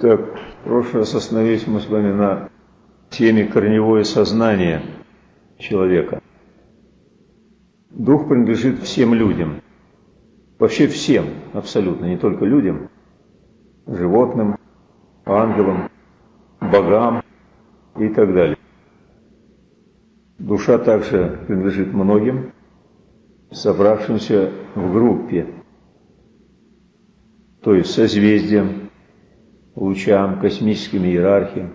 Так, в прошлый раз остановились мы с вами на теме корневое сознание человека. Дух принадлежит всем людям. Вообще всем, абсолютно, не только людям, животным, ангелам, богам и так далее. Душа также принадлежит многим, собравшимся в группе, то есть созвездиям, лучам, космическим иерархиям.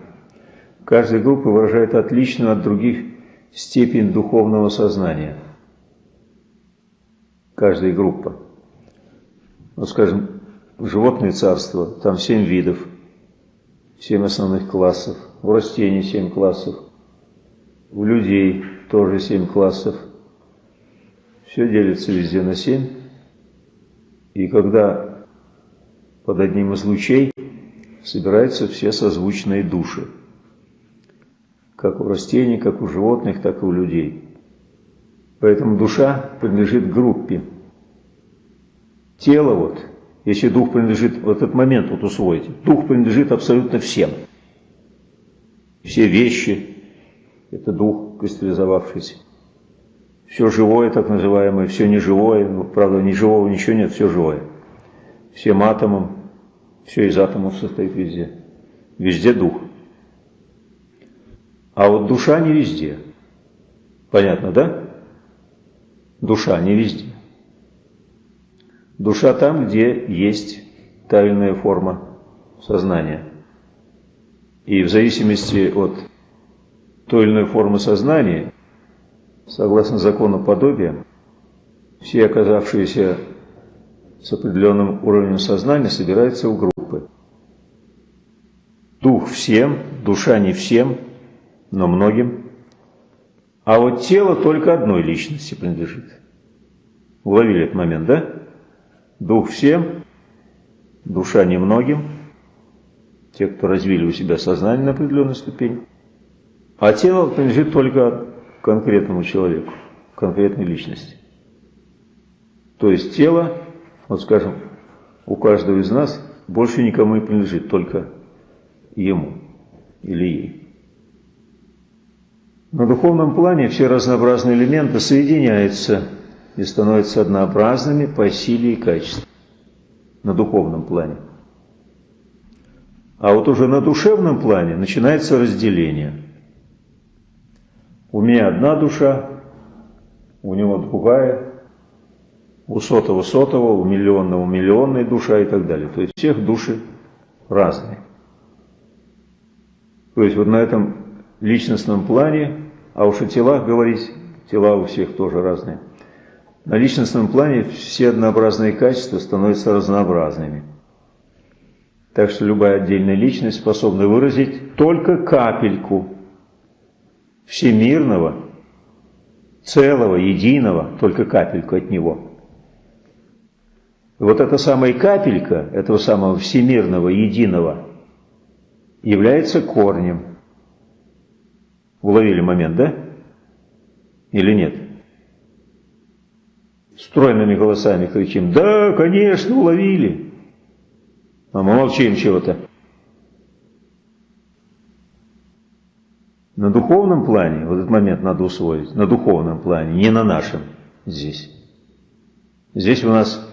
Каждая группа выражает отличную от других степень духовного сознания. Каждая группа. Вот скажем, животное царство, там семь видов, семь основных классов, в растений семь классов, у людей тоже семь классов. Все делится везде на семь. И когда под одним из лучей собираются все созвучные души. Как у растений, как у животных, так и у людей. Поэтому душа принадлежит группе. Тело вот, если дух принадлежит, вот этот момент вот усвоите, дух принадлежит абсолютно всем. Все вещи – это дух кристаллизовавшийся. Все живое, так называемое, все неживое, правда, ни живого ничего нет, все живое. Всем атомам, все из атомов состоит везде. Везде дух. А вот душа не везде. Понятно, да? Душа не везде. Душа там, где есть тайная форма сознания. И в зависимости от той или иной формы сознания, согласно закону подобия, все оказавшиеся с определенным уровнем сознания собираются в группы. Дух всем, душа не всем, но многим. А вот тело только одной личности принадлежит. Уловили этот момент, да? Дух всем, душа немногим, те, кто развили у себя сознание на определенной ступени. А тело принадлежит только конкретному человеку, конкретной личности. То есть тело вот скажем, у каждого из нас больше никому не принадлежит, только ему или ей. На духовном плане все разнообразные элементы соединяются и становятся однообразными по силе и качеству. На духовном плане. А вот уже на душевном плане начинается разделение. У меня одна душа, у него другая, у сотого сотого, у миллионного миллионная душа и так далее. То есть всех души разные. То есть вот на этом личностном плане, а уж о телах говорить, тела у всех тоже разные. На личностном плане все однообразные качества становятся разнообразными. Так что любая отдельная личность способна выразить только капельку всемирного, целого, единого, только капельку от него – вот эта самая капелька этого самого всемирного, единого, является корнем. Уловили момент, да? Или нет? Стройными голосами кричим, да, конечно, уловили. А мы молчим чего-то. На духовном плане, вот этот момент надо усвоить, на духовном плане, не на нашем здесь. Здесь у нас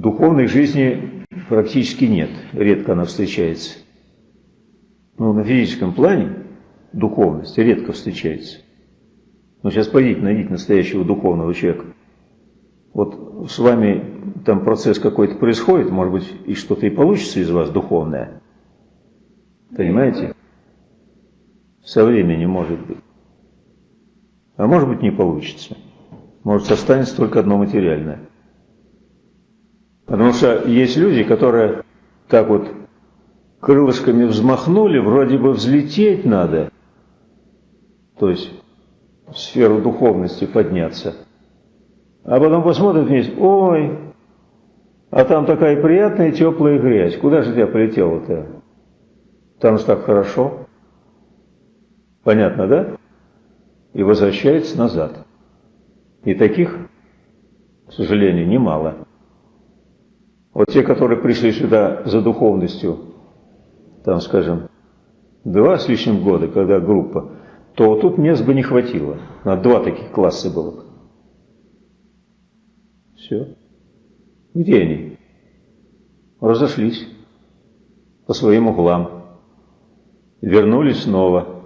Духовной жизни практически нет, редко она встречается. Но на физическом плане духовность редко встречается. Но сейчас пойдите, найдите настоящего духовного человека. Вот с вами там процесс какой-то происходит, может быть, и что-то и получится из вас духовное. Понимаете? Со временем может быть. А может быть не получится. Может останется только одно материальное. Потому что есть люди, которые так вот крылышками взмахнули, вроде бы взлететь надо, то есть в сферу духовности подняться. А потом посмотрят вниз, ой, а там такая приятная теплая грязь, куда же я полетел-то? Там же так хорошо. Понятно, да? И возвращается назад. И таких, к сожалению, немало. Вот те, которые пришли сюда за духовностью, там, скажем, два с лишним года, когда группа, то тут мест бы не хватило. На два таких класса было бы. Все. Где они? Разошлись по своим углам. Вернулись снова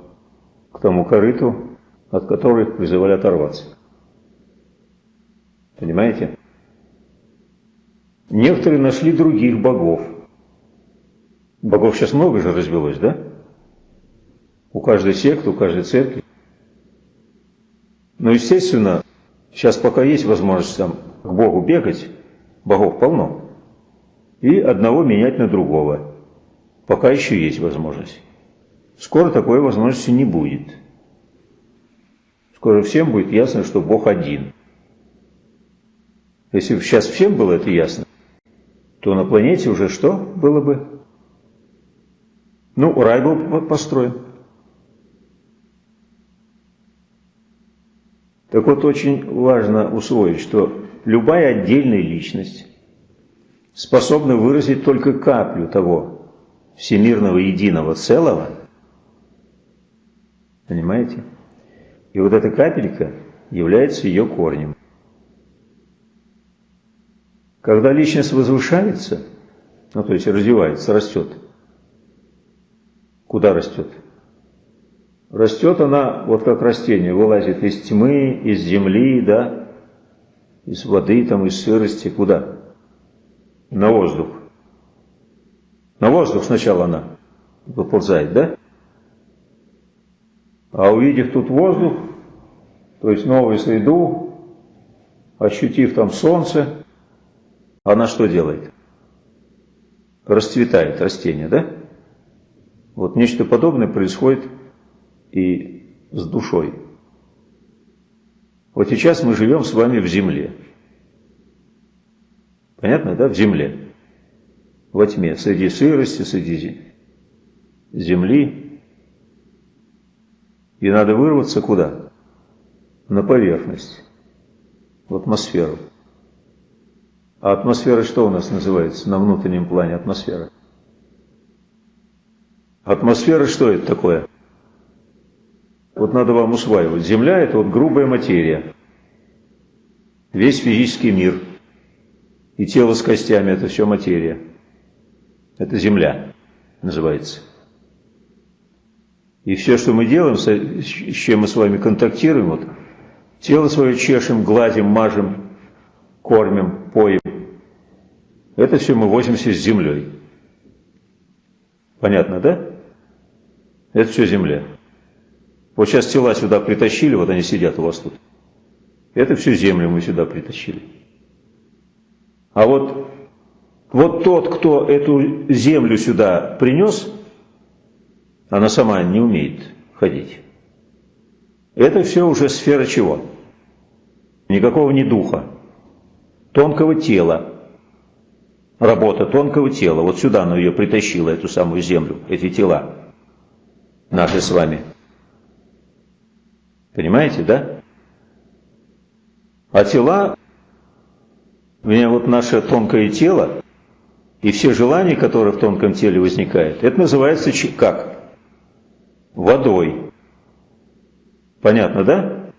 к тому корыту, от которого их призывали оторваться. Понимаете? Некоторые нашли других богов. Богов сейчас много же развелось, да? У каждой секты, у каждой церкви. Но, естественно, сейчас пока есть возможность там к Богу бегать, богов полно, и одного менять на другого. Пока еще есть возможность. Скоро такой возможности не будет. Скоро всем будет ясно, что Бог один. Если бы сейчас всем было это ясно, то на планете уже что было бы? Ну, рай был построен. Так вот, очень важно усвоить, что любая отдельная личность способна выразить только каплю того всемирного единого целого. Понимаете? И вот эта капелька является ее корнем. Когда личность возвышается, ну то есть развивается, растет, куда растет? Растет она, вот как растение, вылазит из тьмы, из земли, да, из воды, там, из сырости, куда? На воздух. На воздух сначала она выползает, да? А увидев тут воздух, то есть новую среду, ощутив там солнце, она что делает? Расцветает растение, да? Вот нечто подобное происходит и с душой. Вот сейчас мы живем с вами в земле. Понятно, да? В земле. Во тьме, среди сырости, среди земли. И надо вырваться куда? На поверхность, в атмосферу. А атмосфера что у нас называется на внутреннем плане атмосфера? Атмосфера что это такое? Вот надо вам усваивать. Земля – это вот грубая материя. Весь физический мир. И тело с костями – это все материя. Это Земля называется. И все, что мы делаем, с чем мы с вами контактируем, вот, тело свое чешем, гладим, мажем, кормим, поем, это все мы возимся с землей. Понятно, да? Это все земля. Вот сейчас тела сюда притащили, вот они сидят у вас тут. Это всю землю мы сюда притащили. А вот, вот тот, кто эту землю сюда принес, она сама не умеет ходить. Это все уже сфера чего? Никакого не духа, тонкого тела. Работа тонкого тела. Вот сюда она ее притащила, эту самую землю, эти тела наши с вами. Понимаете, да? А тела, у меня вот наше тонкое тело, и все желания, которые в тонком теле возникают, это называется как? Водой. Понятно, да?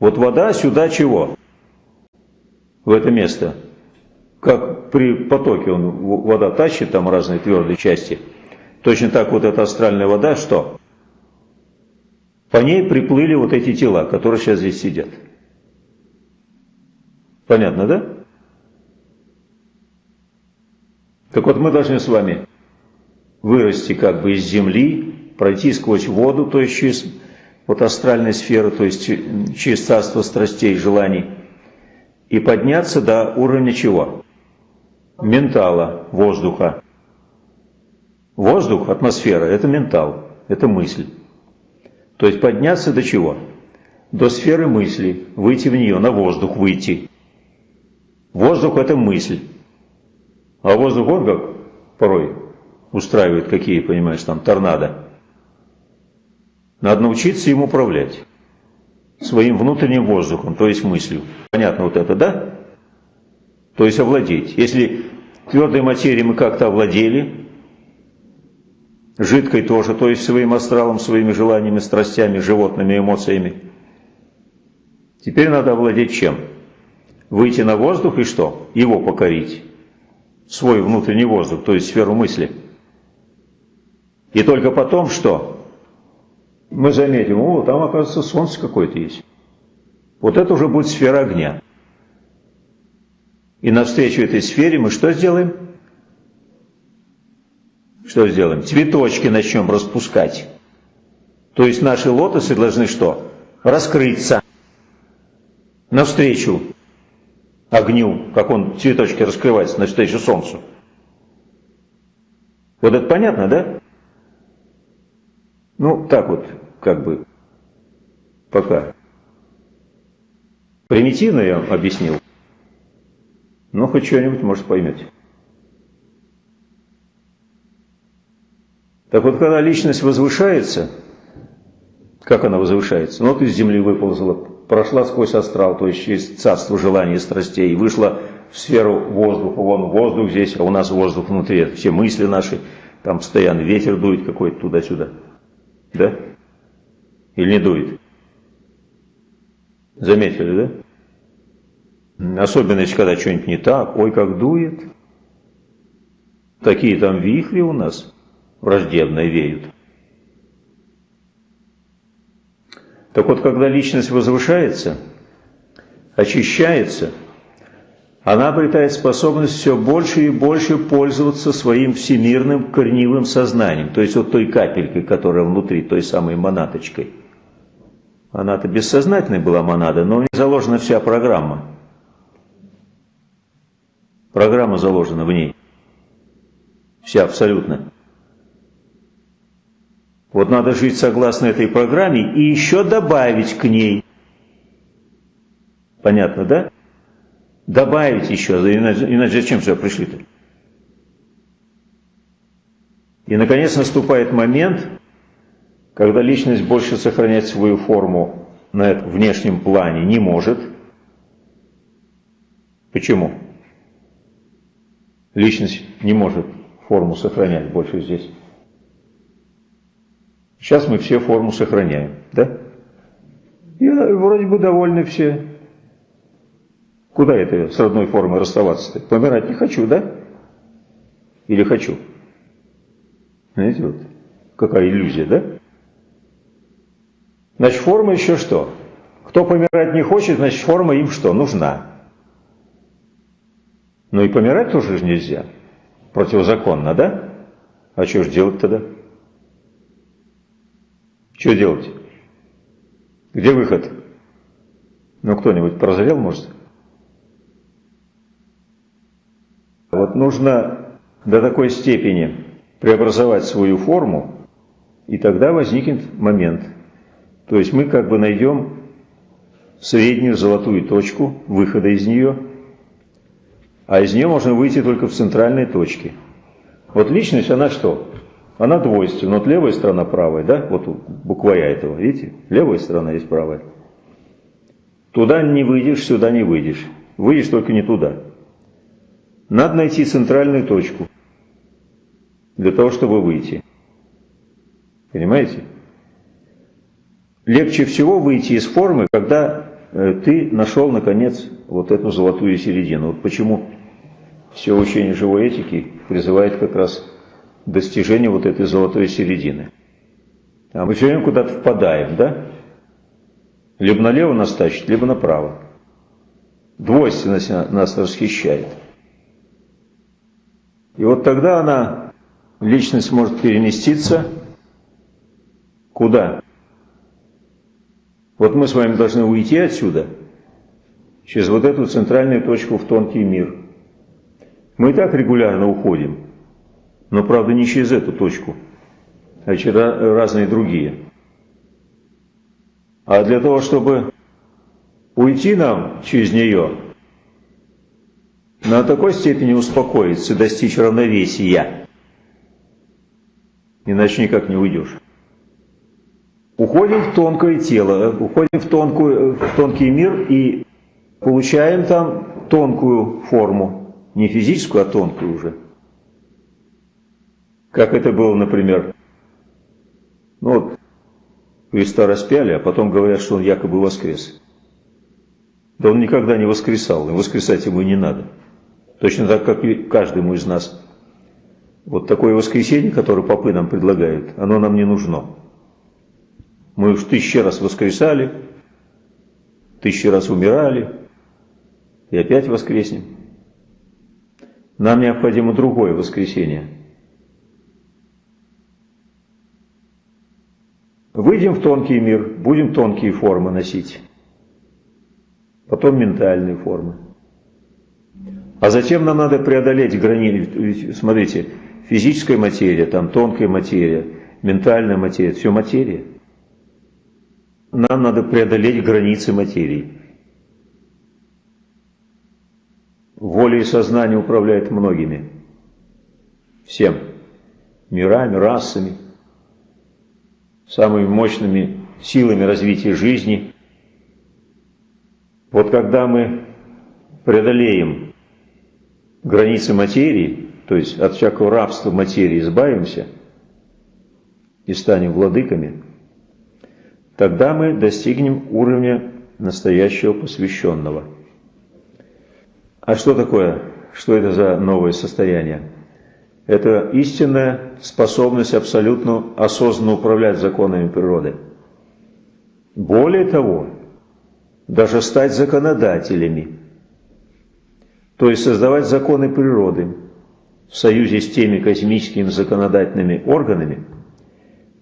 Вот вода сюда чего? В это место. Как при потоке он, вода тащит там разные твердые части. Точно так вот эта астральная вода что? По ней приплыли вот эти тела, которые сейчас здесь сидят. Понятно, да? Так вот, мы должны с вами вырасти как бы из земли, пройти сквозь воду, то есть через вот астральную сферу, то есть через царство страстей, желаний, и подняться до уровня чего? Ментала, воздуха. Воздух, атмосфера – это ментал, это мысль. То есть подняться до чего? До сферы мысли, выйти в нее, на воздух выйти. Воздух – это мысль. А воздух, он как порой устраивает какие, понимаешь, там торнадо. Надо научиться им управлять. Своим внутренним воздухом, то есть мыслью. Понятно вот это, да? То есть овладеть. Если твердой материей мы как-то овладели, жидкой тоже, то есть своим астралом, своими желаниями, страстями, животными эмоциями. Теперь надо овладеть чем? Выйти на воздух и что? Его покорить. Свой внутренний воздух, то есть сферу мысли. И только потом что? Мы заметим, о, там, оказывается, солнце какое-то есть. Вот это уже будет сфера огня. И навстречу этой сфере мы что сделаем? Что сделаем? Цветочки начнем распускать. То есть наши лотосы должны что? Раскрыться навстречу огню, как он цветочки раскрывается навстречу солнцу. Вот это понятно, да? Ну, так вот, как бы, пока. Примитивно я объяснил, но хоть что-нибудь, может, поймете. Так вот, когда личность возвышается, как она возвышается? Ну, вот из земли выползла, прошла сквозь астрал, то есть через царство желаний и страстей, вышла в сферу воздуха, вон воздух здесь, а у нас воздух внутри, все мысли наши, там постоянно ветер дует какой-то туда-сюда. Да? Или не дует? Заметили, да? Особенно, если когда что-нибудь не так, ой, как дует. Такие там вихри у нас враждебно веют. Так вот, когда личность возвышается, очищается, она обретает способность все больше и больше пользоваться своим всемирным корневым сознанием, то есть вот той капелькой, которая внутри, той самой монаточкой. Она-то бессознательной была монада, но в ней заложена вся программа. Программа заложена в ней. Вся абсолютно. Вот надо жить согласно этой программе и еще добавить к ней. Понятно, да? Добавить еще, иначе, зачем сюда пришли-то? И, наконец, наступает момент, когда личность больше сохранять свою форму на внешнем плане не может. Почему? Личность не может форму сохранять больше здесь. Сейчас мы все форму сохраняем, да? И вроде бы довольны все. Куда это с родной формой расставаться-то? Помирать не хочу, да? Или хочу? Знаете, вот какая иллюзия, да? Значит, форма еще что? Кто помирать не хочет, значит, форма им что? Нужна. Ну и помирать тоже же нельзя. Противозаконно, да? А что же делать тогда? Что делать? Где выход? Ну, кто-нибудь прозрел, может? Вот нужно до такой степени преобразовать свою форму, и тогда возникнет момент. То есть мы как бы найдем среднюю золотую точку выхода из нее, а из нее можно выйти только в центральной точке. Вот личность, она что? она двойственна. Вот левая сторона, правая, да? Вот буква этого, видите? Левая сторона есть правая. Туда не выйдешь, сюда не выйдешь. Выйдешь только не туда. Надо найти центральную точку для того, чтобы выйти. Понимаете? Легче всего выйти из формы, когда э, ты нашел, наконец, вот эту золотую середину. Вот почему все учение живой этики призывает как раз достижения вот этой золотой середины. А мы все время куда-то впадаем, да? Либо налево нас тащит, либо направо. Двойственность нас расхищает. И вот тогда она, личность может переместиться куда? Вот мы с вами должны уйти отсюда, через вот эту центральную точку в тонкий мир. Мы и так регулярно уходим но, правда, не через эту точку, а через разные другие. А для того, чтобы уйти нам через нее, на такой степени успокоиться, достичь равновесия, иначе никак не уйдешь. Уходим в тонкое тело, уходим в, тонкую, в тонкий мир и получаем там тонкую форму, не физическую, а тонкую уже. Как это было, например, Ну вот, Христа распяли, а потом говорят, что он якобы воскрес. Да он никогда не воскресал, и воскресать ему не надо. Точно так, как и каждому из нас. Вот такое воскресенье, которое попы нам предлагают, оно нам не нужно. Мы уж тысячи раз воскресали, тысячи раз умирали, и опять воскреснем. Нам необходимо другое воскресенье. Выйдем в тонкий мир, будем тонкие формы носить, потом ментальные формы. А затем нам надо преодолеть границы. Смотрите, физическая материя, там тонкая материя, ментальная материя, все материя. Нам надо преодолеть границы материи. Воля и сознание управляют многими. Всем. Мирами, расами, самыми мощными силами развития жизни. Вот когда мы преодолеем границы материи, то есть от всякого рабства материи избавимся и станем владыками, тогда мы достигнем уровня настоящего посвященного. А что такое? Что это за новое состояние? Это истинная способность абсолютно осознанно управлять законами природы. Более того, даже стать законодателями – то есть создавать законы природы в союзе с теми космическими законодательными органами,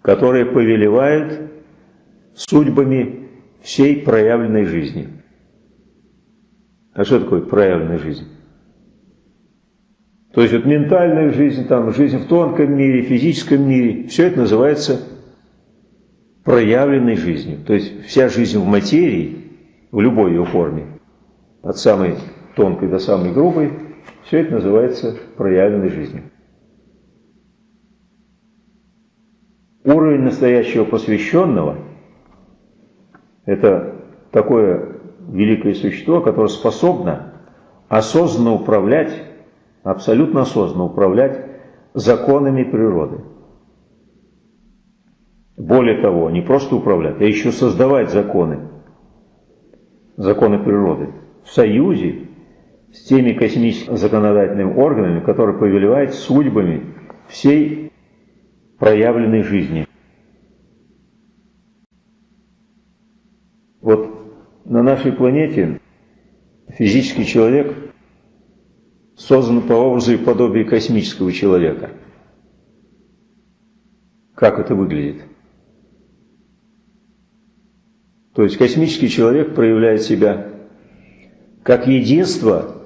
которые повелевают судьбами всей проявленной жизни. А что такое проявленная жизнь? То есть вот ментальная жизнь, там, жизнь в тонком мире, физическом мире, все это называется проявленной жизнью. То есть вся жизнь в материи, в любой ее форме, от самой тонкой до самой грубой, все это называется проявленной жизнью. Уровень настоящего посвященного – это такое великое существо, которое способно осознанно управлять, абсолютно осознанно управлять законами природы. Более того, не просто управлять, а еще создавать законы, законы природы в союзе с теми космическими законодательными органами, которые повелевают судьбами всей проявленной жизни. Вот на нашей планете физический человек создан по образу и подобию космического человека. Как это выглядит? То есть космический человек проявляет себя как единство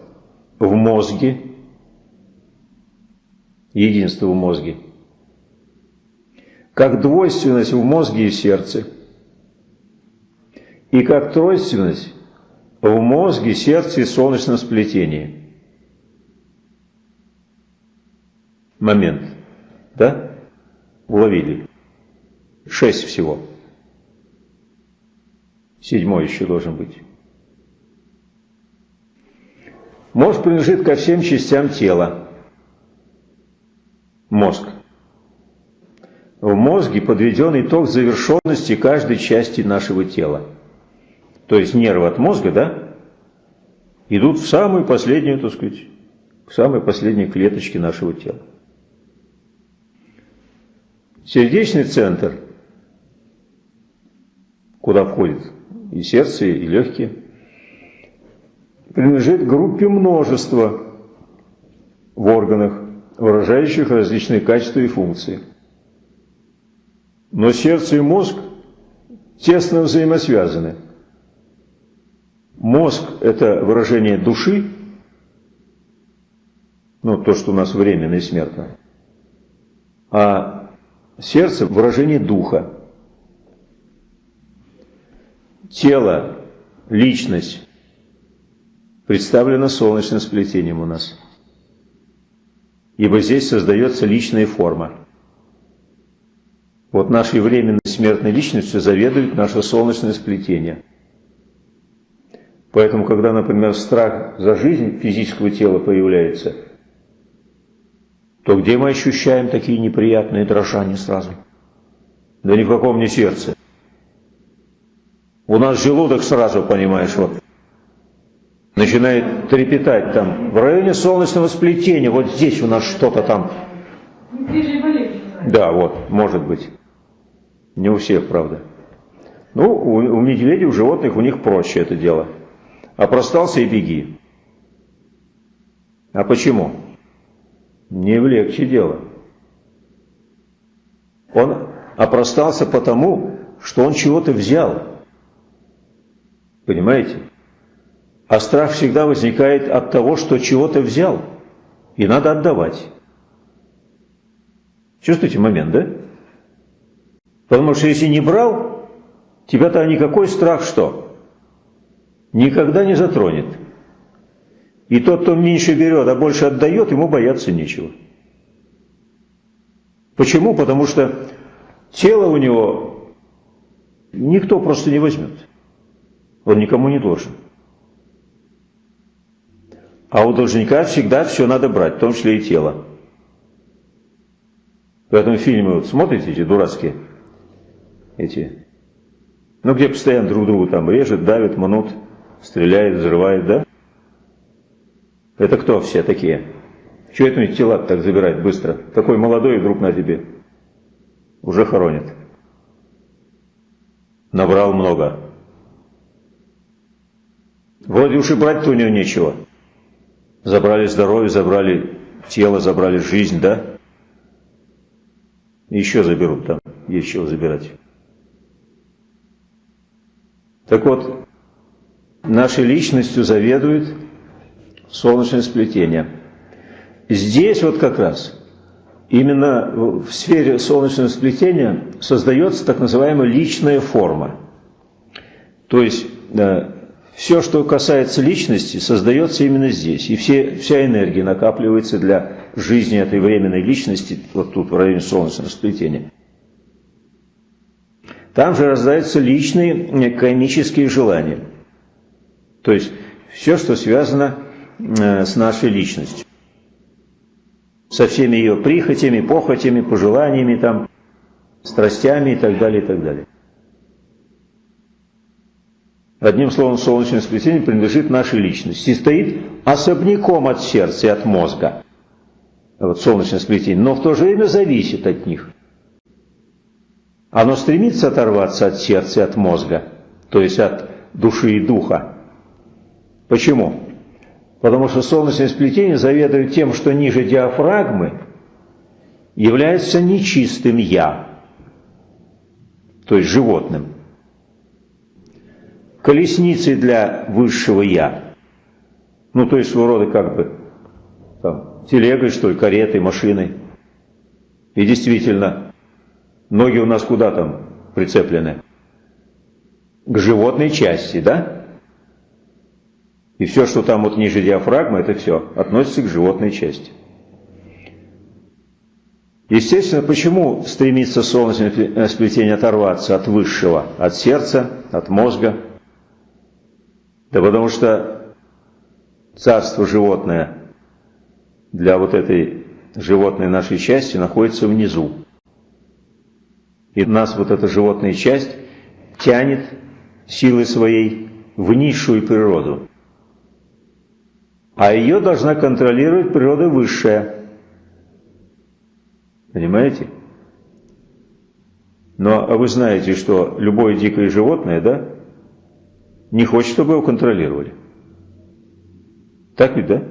в мозге, единство в мозге, как двойственность в мозге и сердце, и как тройственность в мозге, сердце и солнечном сплетении. Момент, да? Уловили. Шесть всего. Седьмой еще должен быть. Мозг принадлежит ко всем частям тела. Мозг. В мозге подведен итог завершенности каждой части нашего тела. То есть нервы от мозга, да, идут в самую последнюю, так сказать, к самой последней клеточке нашего тела. Сердечный центр, куда входит и сердце, и легкие – принадлежит группе множества в органах, выражающих различные качества и функции. Но сердце и мозг тесно взаимосвязаны. Мозг – это выражение души, ну, то, что у нас временно и смертно, а сердце – выражение духа. Тело, личность представлено солнечным сплетением у нас. Ибо здесь создается личная форма. Вот нашей временной смертной личностью заведует наше солнечное сплетение. Поэтому, когда, например, страх за жизнь физического тела появляется, то где мы ощущаем такие неприятные дрожания сразу? Да ни в каком не сердце. У нас желудок сразу, понимаешь, вот начинает трепетать там. В районе солнечного сплетения, вот здесь у нас что-то там. Да, вот, может быть. Не у всех, правда. Ну, у, у медведей, у животных, у них проще это дело. Опростался и беги. А почему? Не в легче дело. Он опростался потому, что он чего-то взял. Понимаете? А страх всегда возникает от того, что чего-то взял, и надо отдавать. Чувствуете момент, да? Потому что если не брал, тебя-то никакой страх что? Никогда не затронет. И тот, кто меньше берет, а больше отдает, ему бояться нечего. Почему? Потому что тело у него никто просто не возьмет. Он никому не должен. А у должника всегда все надо брать, в том числе и тело. Поэтому фильмы вот смотрите, эти дурацкие, эти, ну где постоянно друг другу там режет, давит, манут, стреляет, взрывает, да? Это кто все такие? Чего это тела так забирать быстро? Такой молодой вдруг на тебе. Уже хоронит. Набрал много. Вроде уж и брать-то у него нечего. Забрали здоровье, забрали тело, забрали жизнь, да? Еще заберут там, есть чего забирать. Так вот, нашей личностью заведует солнечное сплетение. Здесь вот как раз, именно в сфере солнечного сплетения создается так называемая личная форма. То есть все, что касается личности, создается именно здесь. И все, вся энергия накапливается для жизни этой временной личности, вот тут в районе солнечного сплетения. Там же рождаются личные кармические желания. То есть все, что связано э, с нашей личностью. Со всеми ее прихотями, похотями, пожеланиями, там, страстями и так далее, и так далее. Одним словом, солнечное сплетение принадлежит нашей личности и стоит особняком от сердца и от мозга. Вот солнечное сплетение, но в то же время зависит от них. Оно стремится оторваться от сердца и от мозга, то есть от души и духа. Почему? Потому что солнечное сплетение заведует тем, что ниже диафрагмы является нечистым «я», то есть животным колесницей для высшего «я». Ну, то есть своего рода как бы там, телегой, что ли, каретой, машиной. И действительно, ноги у нас куда там прицеплены? К животной части, да? И все, что там вот ниже диафрагмы, это все относится к животной части. Естественно, почему стремится солнечное сплетение оторваться от высшего, от сердца, от мозга – да потому что царство животное для вот этой животной нашей части находится внизу. И нас вот эта животная часть тянет силой своей в низшую природу. А ее должна контролировать природа высшая. Понимаете? Но вы знаете, что любое дикое животное, да, не хочет, чтобы его контролировали. Так ведь, да?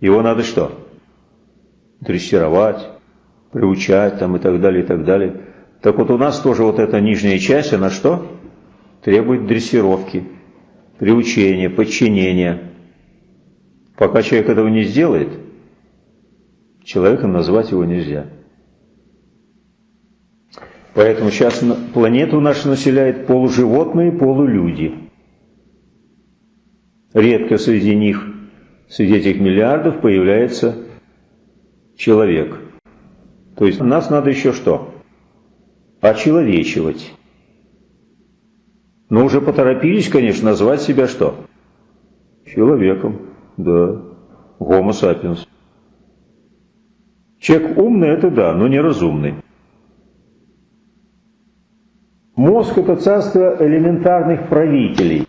Его надо что? Дрессировать, приучать там и так далее, и так далее. Так вот у нас тоже вот эта нижняя часть, она что? Требует дрессировки, приучения, подчинения. Пока человек этого не сделает, человеком назвать его нельзя. Поэтому сейчас планету нашу населяют полуживотные, полулюди. Редко среди них, среди этих миллиардов, появляется человек. То есть нас надо еще что? Очеловечивать. Но уже поторопились, конечно, назвать себя что? Человеком, да, homo sapiens. Человек умный – это да, но неразумный. Мозг – это царство элементарных правителей,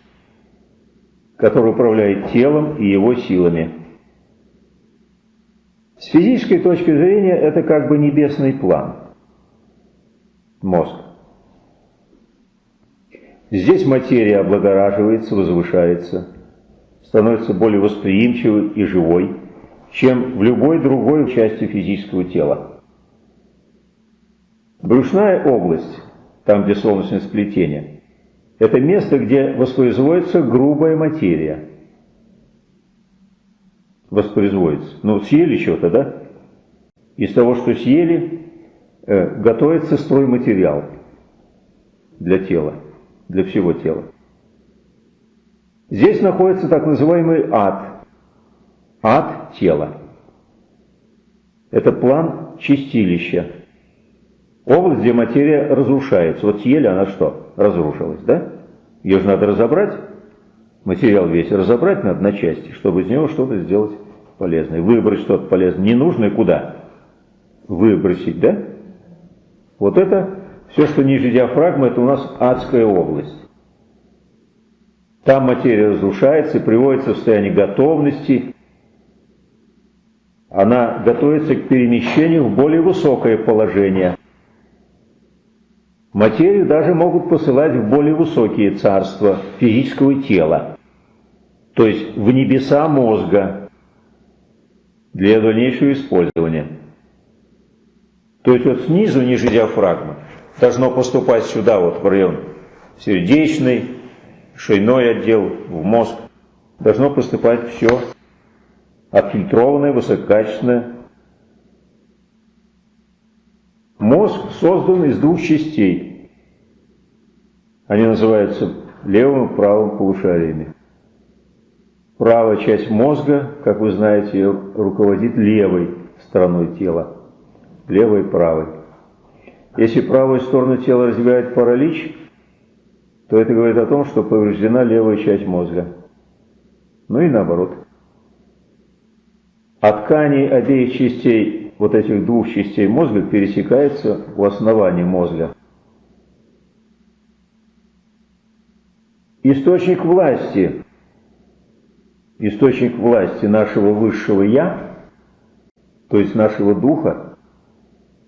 который управляет телом и его силами. С физической точки зрения это как бы небесный план. Мозг. Здесь материя облагораживается, возвышается, становится более восприимчивой и живой, чем в любой другой части физического тела. Брюшная область там, где солнечное сплетение. Это место, где воспроизводится грубая материя. Воспроизводится. Ну, съели что-то, да? Из того, что съели, э, готовится стройматериал для тела, для всего тела. Здесь находится так называемый ад. Ад тела. Это план чистилища. Область, где материя разрушается. Вот съели, она что? Разрушилась, да? Ее же надо разобрать. Материал весь разобрать надо на части, чтобы из него что-то сделать полезное. Выбрать что-то полезное. Ненужное куда? Выбросить, да? Вот это все, что ниже диафрагмы, это у нас адская область. Там материя разрушается и приводится в состояние готовности. Она готовится к перемещению в более высокое положение. Материю даже могут посылать в более высокие царства физического тела, то есть в небеса мозга для дальнейшего использования. То есть вот снизу, ниже диафрагмы, должно поступать сюда, вот в район сердечный, шейной отдел, в мозг. Должно поступать все отфильтрованное, высококачественное, Мозг создан из двух частей. Они называются левым и правым полушариями. Правая часть мозга, как вы знаете, руководит левой стороной тела. Левой и правой. Если правую сторону тела развивает паралич, то это говорит о том, что повреждена левая часть мозга. Ну и наоборот. А ткани обеих частей вот этих двух частей мозга пересекается у основания мозга. Источник власти, источник власти нашего высшего «я», то есть нашего духа,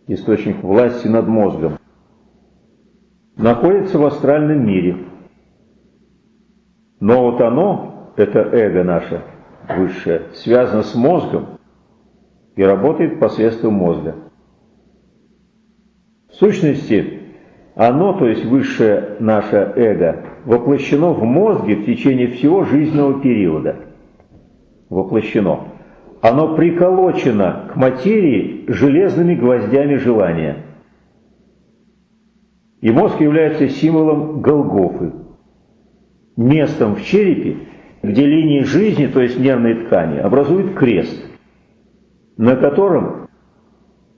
источник власти над мозгом, находится в астральном мире. Но вот оно, это эго наше высшее, связано с мозгом, и работает посредством мозга. В сущности, оно, то есть высшее наше эго, воплощено в мозге в течение всего жизненного периода. Воплощено. Оно приколочено к материи железными гвоздями желания. И мозг является символом Голгофы, местом в черепе, где линии жизни, то есть нервные ткани, образуют крест – на котором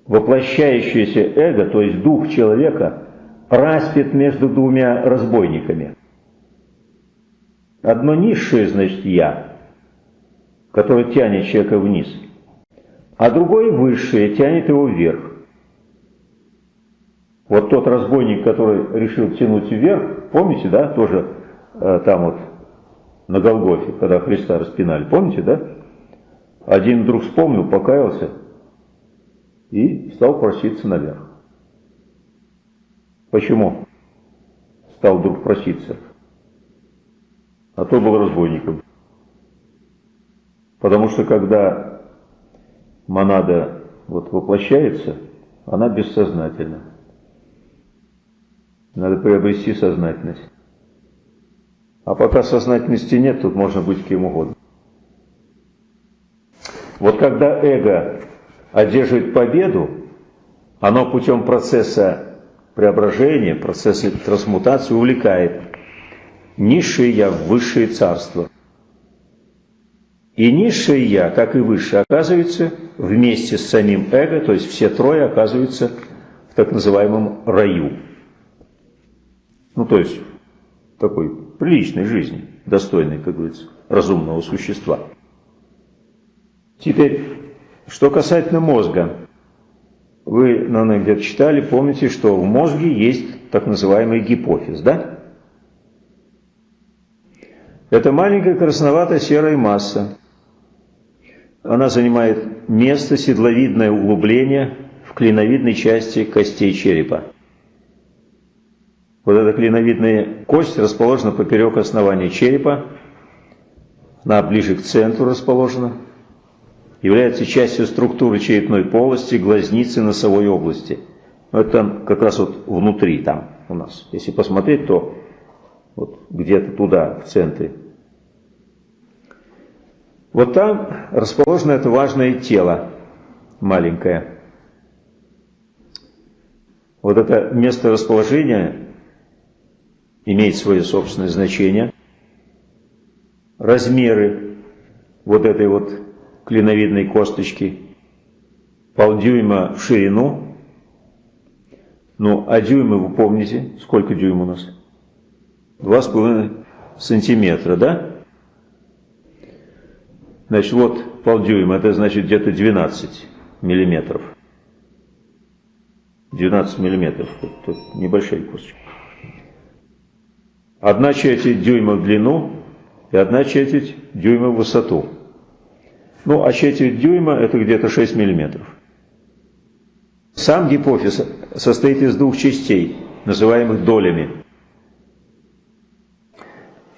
воплощающееся эго, то есть дух человека, распят между двумя разбойниками. Одно низшее, значит, «я», которое тянет человека вниз, а другое высшее тянет его вверх. Вот тот разбойник, который решил тянуть вверх, помните, да, тоже э, там вот на Голгофе, когда Христа распинали, помните, да? Один вдруг вспомнил, покаялся и стал проситься наверх. Почему стал вдруг проситься? А то был разбойником. Потому что когда монада вот воплощается, она бессознательна. Надо приобрести сознательность. А пока сознательности нет, тут можно быть кем угодно. Вот когда эго одерживает победу, оно путем процесса преображения, процесса трансмутации увлекает низшее я в высшее царство. И низшее я, как и высшее, оказывается вместе с самим эго, то есть все трое оказываются в так называемом раю. Ну, то есть такой приличной жизни, достойной, как говорится, разумного существа. Теперь, что касательно мозга. Вы, наверное, где-то читали, помните, что в мозге есть так называемый гипофиз, да? Это маленькая красновато-серая масса. Она занимает место седловидное углубление в клиновидной части костей черепа. Вот эта клиновидная кость расположена поперек основания черепа, она ближе к центру расположена, является частью структуры черепной полости, глазницы, носовой области. Это как раз вот внутри там у нас. Если посмотреть, то вот где-то туда, в центре. Вот там расположено это важное тело маленькое. Вот это место расположения имеет свое собственное значение. Размеры вот этой вот клиновидной косточки полдюйма в ширину. Ну, а дюймы вы помните, сколько дюйм у нас? Два с половиной сантиметра, да? Значит, вот полдюйма, это значит где-то 12 миллиметров. 12 миллиметров, это небольшая косточка. Одна четверть дюйма в длину и одна четверть дюйма в высоту. Ну, а четверть дюйма это где-то 6 миллиметров. Сам гипофиз состоит из двух частей, называемых долями.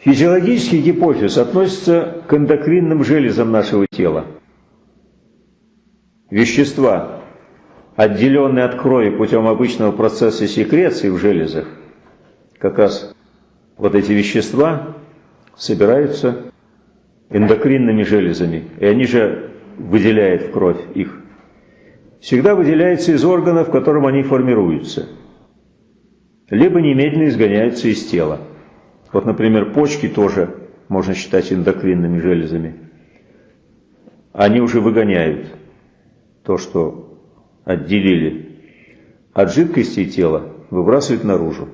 Физиологический гипофиз относится к эндокринным железам нашего тела. Вещества, отделенные от крови путем обычного процесса секреции в железах, как раз вот эти вещества собираются эндокринными железами, и они же выделяют в кровь их. Всегда выделяются из органов, в котором они формируются, либо немедленно изгоняются из тела. Вот, например, почки тоже можно считать эндокринными железами. Они уже выгоняют то, что отделили от жидкости тела, выбрасывают наружу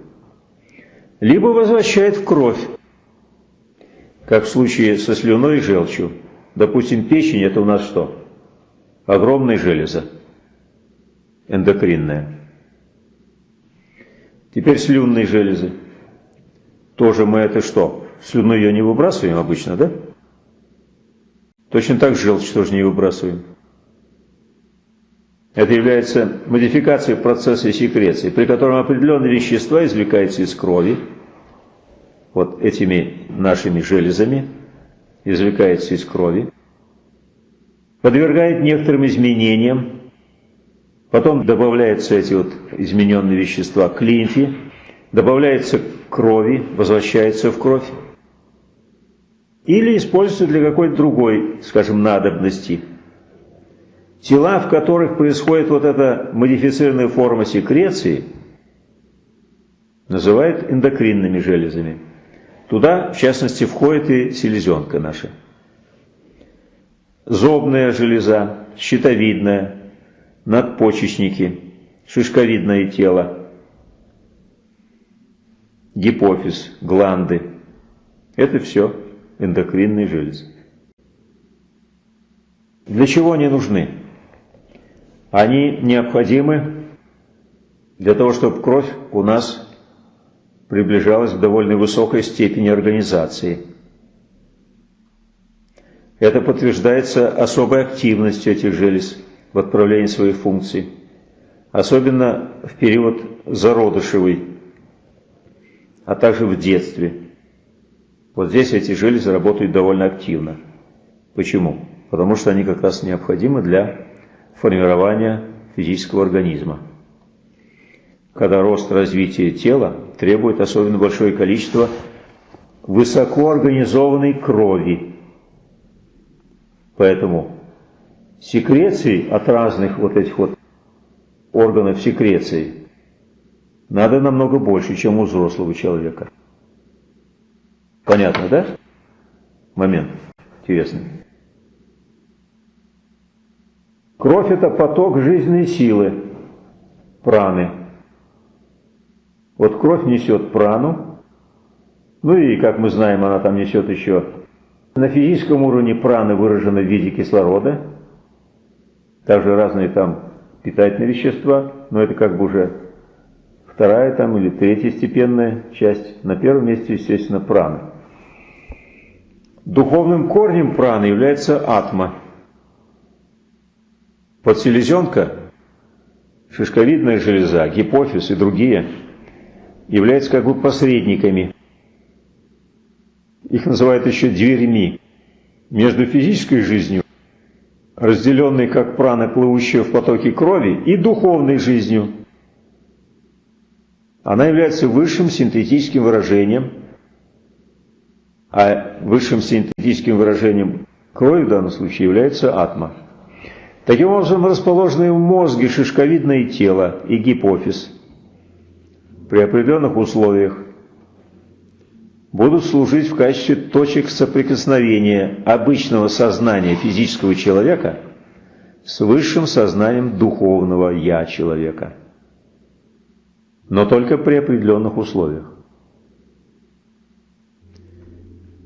либо возвращает в кровь, как в случае со слюной и желчью. Допустим, печень – это у нас что? Огромная железа, эндокринная. Теперь слюнные железы. Тоже мы это что? Слюну ее не выбрасываем обычно, да? Точно так желчь тоже не выбрасываем. Это является модификацией процесса секреции, при котором определенные вещества извлекаются из крови, вот этими нашими железами, извлекаются из крови, подвергает некоторым изменениям, потом добавляются эти вот измененные вещества к лимфе, добавляется к крови, возвращается в кровь, или используется для какой-то другой, скажем, надобности – Тела, в которых происходит вот эта модифицированная форма секреции, называют эндокринными железами. Туда, в частности, входит и селезенка наша. Зобная железа, щитовидная, надпочечники, шишковидное тело, гипофиз, гланды. Это все эндокринные железы. Для чего они нужны? Они необходимы для того, чтобы кровь у нас приближалась к довольно высокой степени организации. Это подтверждается особой активностью этих желез в отправлении своих функций, особенно в период зародышевый, а также в детстве. Вот здесь эти железы работают довольно активно. Почему? Потому что они как раз необходимы для формирования физического организма. Когда рост развития тела требует особенно большое количество высокоорганизованной крови. Поэтому секреции от разных вот этих вот органов секреции надо намного больше, чем у взрослого человека. Понятно, да? Момент интересный. Кровь – это поток жизненной силы, праны. Вот кровь несет прану, ну и, как мы знаем, она там несет еще на физическом уровне праны выражена в виде кислорода, также разные там питательные вещества, но это как бы уже вторая там или третья степенная часть. На первом месте, естественно, прана. Духовным корнем праны является атма. Подселезенка, шишковидная железа, гипофиз и другие являются как бы посредниками. Их называют еще дверьми между физической жизнью, разделенной как прана, плывущая в потоке крови, и духовной жизнью. Она является высшим синтетическим выражением, а высшим синтетическим выражением крови в данном случае является атма. Таким образом, расположенные в мозге шишковидное тело и гипофиз при определенных условиях будут служить в качестве точек соприкосновения обычного сознания физического человека с высшим сознанием духовного «я» человека. Но только при определенных условиях.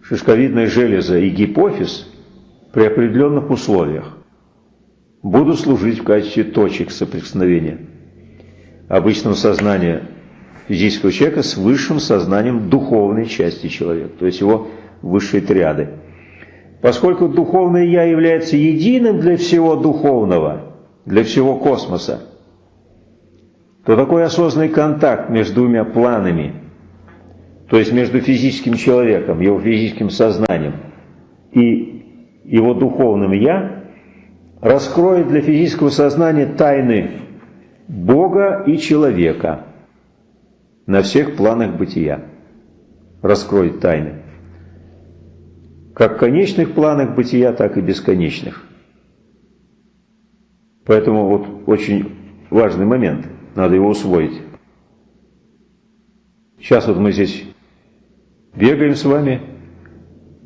Шишковидная железа и гипофиз при определенных условиях будут служить в качестве точек соприкосновения обычного сознания физического человека с высшим сознанием духовной части человека, то есть его высшей триады. Поскольку духовное «я» является единым для всего духовного, для всего космоса, то такой осознанный контакт между двумя планами, то есть между физическим человеком, его физическим сознанием и его духовным «я», раскроет для физического сознания тайны Бога и человека – на всех планах бытия. Раскроет тайны. Как конечных планах бытия, так и бесконечных. Поэтому вот очень важный момент, надо его усвоить. Сейчас вот мы здесь бегаем с вами,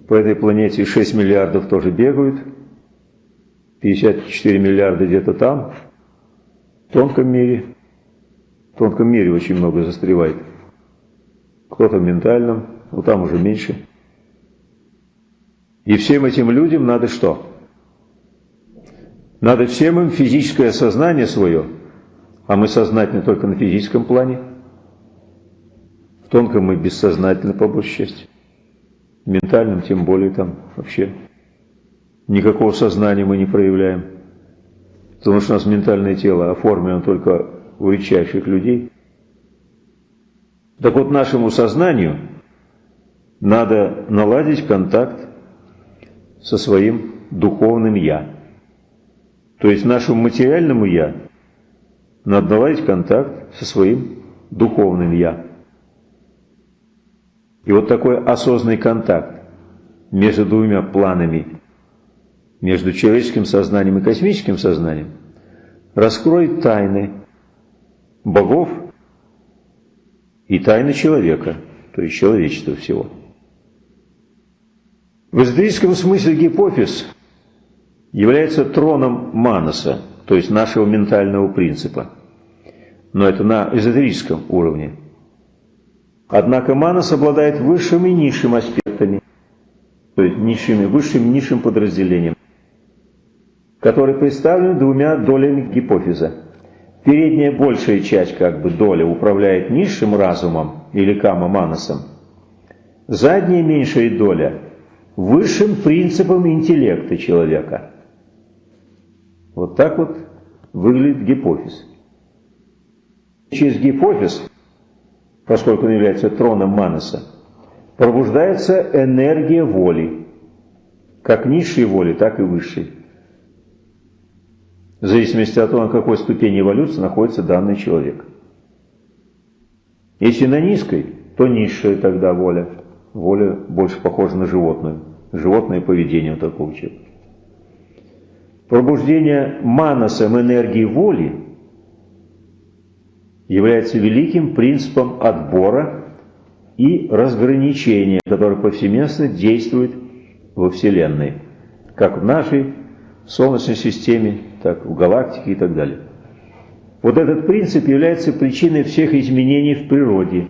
по этой планете 6 миллиардов тоже бегают, 54 миллиарда где-то там, в тонком мире, в тонком мире очень много застревает. Кто-то в ментальном, но там уже меньше. И всем этим людям надо что? Надо всем им физическое сознание свое, а мы сознательны только на физическом плане. В тонком мы бессознательны, по большей части. В ментальном тем более там вообще никакого сознания мы не проявляем. Потому что у нас ментальное тело оформлено только у редчайших людей. Так вот, нашему сознанию надо наладить контакт со своим духовным «я». То есть нашему материальному «я» надо наладить контакт со своим духовным «я». И вот такой осознанный контакт между двумя планами, между человеческим сознанием и космическим сознанием, раскроет тайны богов и тайны человека, то есть человечества всего. В эзотерическом смысле гипофиз является троном Манаса, то есть нашего ментального принципа. Но это на эзотерическом уровне. Однако Манас обладает высшим и низшим аспектами, то есть низшими, высшим и низшим подразделением, которые представлены двумя долями гипофиза – Передняя большая часть, как бы доля, управляет низшим разумом или кама-манасом. Задняя меньшая доля – высшим принципом интеллекта человека. Вот так вот выглядит гипофиз. Через гипофиз, поскольку он является троном манаса, пробуждается энергия воли, как низшей воли, так и высшей в зависимости от того, на какой ступени эволюции находится данный человек. Если на низкой, то низшая тогда воля. Воля больше похожа на животную. Животное поведение у такого человека. Пробуждение манасом энергии воли является великим принципом отбора и разграничения, который повсеместно действует во Вселенной, как в нашей Солнечной системе, так в галактике и так далее. Вот этот принцип является причиной всех изменений в природе,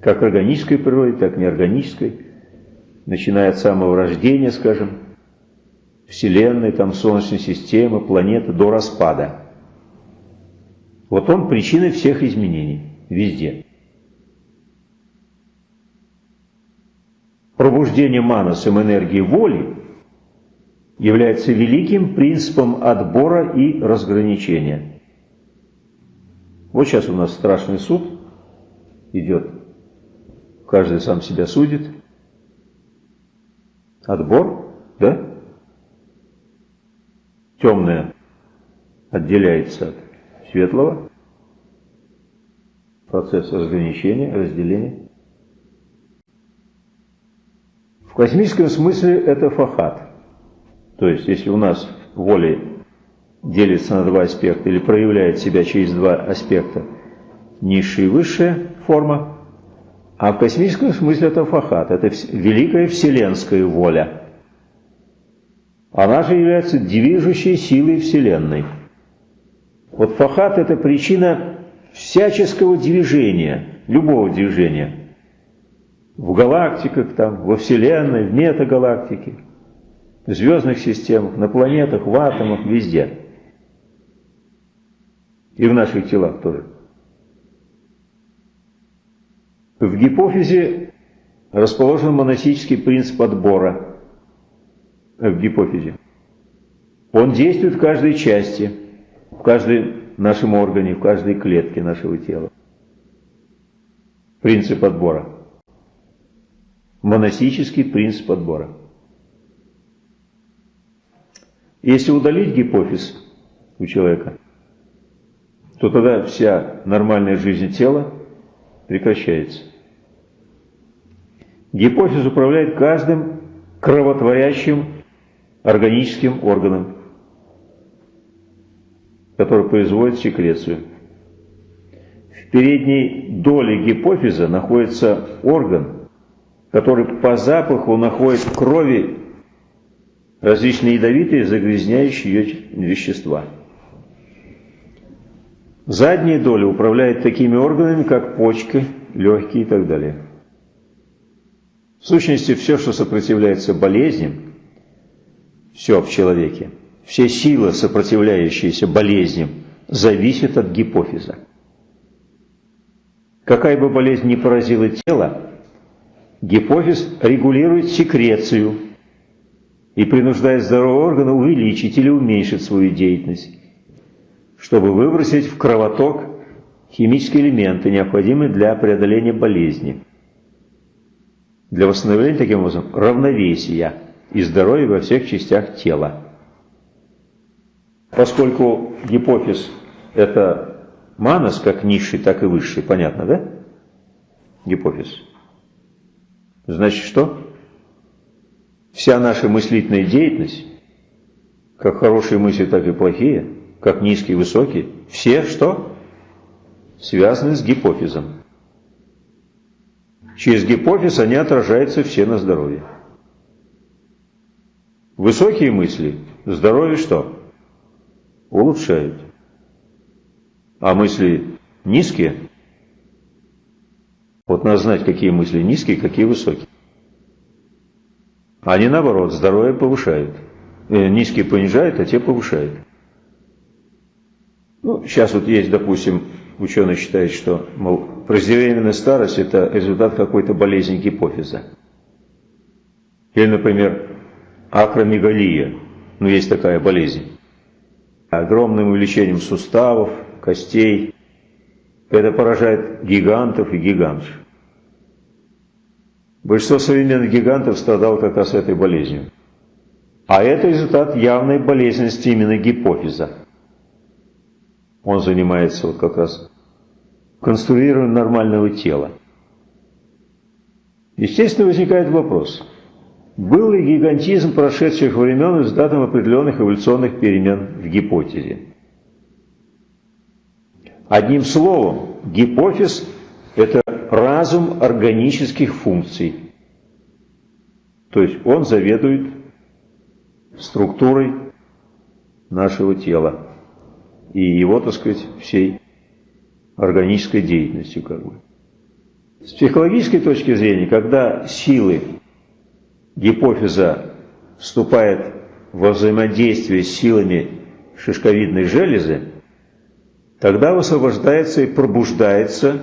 как органической природе, так и неорганической, начиная от самого рождения, скажем, Вселенной, там Солнечной системы, планеты, до распада. Вот он причиной всех изменений. везде. Пробуждение манасом энергии воли является великим принципом отбора и разграничения. Вот сейчас у нас страшный суд идет. Каждый сам себя судит. Отбор, да? Темное отделяется от светлого. Процесс разграничения, разделения. В космическом смысле это фахат. То есть, если у нас воля делится на два аспекта или проявляет себя через два аспекта, низшая и высшая форма, а в космическом смысле это фахат, это великая вселенская воля. Она же является движущей силой Вселенной. Вот фахат – это причина всяческого движения, любого движения. В галактиках, там, во Вселенной, в метагалактике, в звездных системах, на планетах, в атомах, везде. И в наших телах тоже. В гипофизе расположен монастический принцип отбора в гипофизе. Он действует в каждой части, в каждом нашем органе, в каждой клетке нашего тела. Принцип отбора. Монастический принцип отбора. Если удалить гипофиз у человека, то тогда вся нормальная жизнь тела прекращается. Гипофиз управляет каждым кровотворящим органическим органом, который производит секрецию. В передней доле гипофиза находится орган, который по запаху находит в крови различные ядовитые загрязняющие ее вещества. Задняя доля управляет такими органами, как почки, легкие и так далее. В сущности, все, что сопротивляется болезням, все в человеке, все силы, сопротивляющиеся болезням, зависят от гипофиза. Какая бы болезнь ни поразила тело, гипофиз регулирует секрецию и принуждает здоровые органы увеличить или уменьшить свою деятельность чтобы выбросить в кровоток химические элементы, необходимые для преодоления болезни. Для восстановления, таким образом, равновесия и здоровья во всех частях тела. Поскольку гипофиз – это манас, как низший, так и высший, понятно, да? Гипофиз. Значит, что? Вся наша мыслительная деятельность, как хорошие мысли, так и плохие – как низкий и высокий, все что? Связаны с гипофизом. Через гипофиз они отражаются все на здоровье. Высокие мысли здоровье что? Улучшают. А мысли низкие? Вот надо знать, какие мысли низкие, какие высокие. Они наоборот, здоровье повышают. Э, низкие понижают, а те повышают. Ну, сейчас вот есть, допустим, ученые считают, что, мол, преждевременная старость – это результат какой-то болезни гипофиза. Или, например, акромегалия, ну, есть такая болезнь. Огромным увеличением суставов, костей. Это поражает гигантов и гигантов. Большинство современных гигантов страдало как раз этой болезнью. А это результат явной болезненности именно гипофиза. Он занимается вот как раз конструированием нормального тела. Естественно, возникает вопрос, был ли гигантизм прошедших времен результатом определенных эволюционных перемен в гипотезе? Одним словом, гипофиз – это разум органических функций. То есть он заведует структурой нашего тела и его, так сказать, всей органической деятельностью как бы. С психологической точки зрения, когда силы гипофиза вступают во взаимодействие с силами шишковидной железы, тогда высвобождается и пробуждается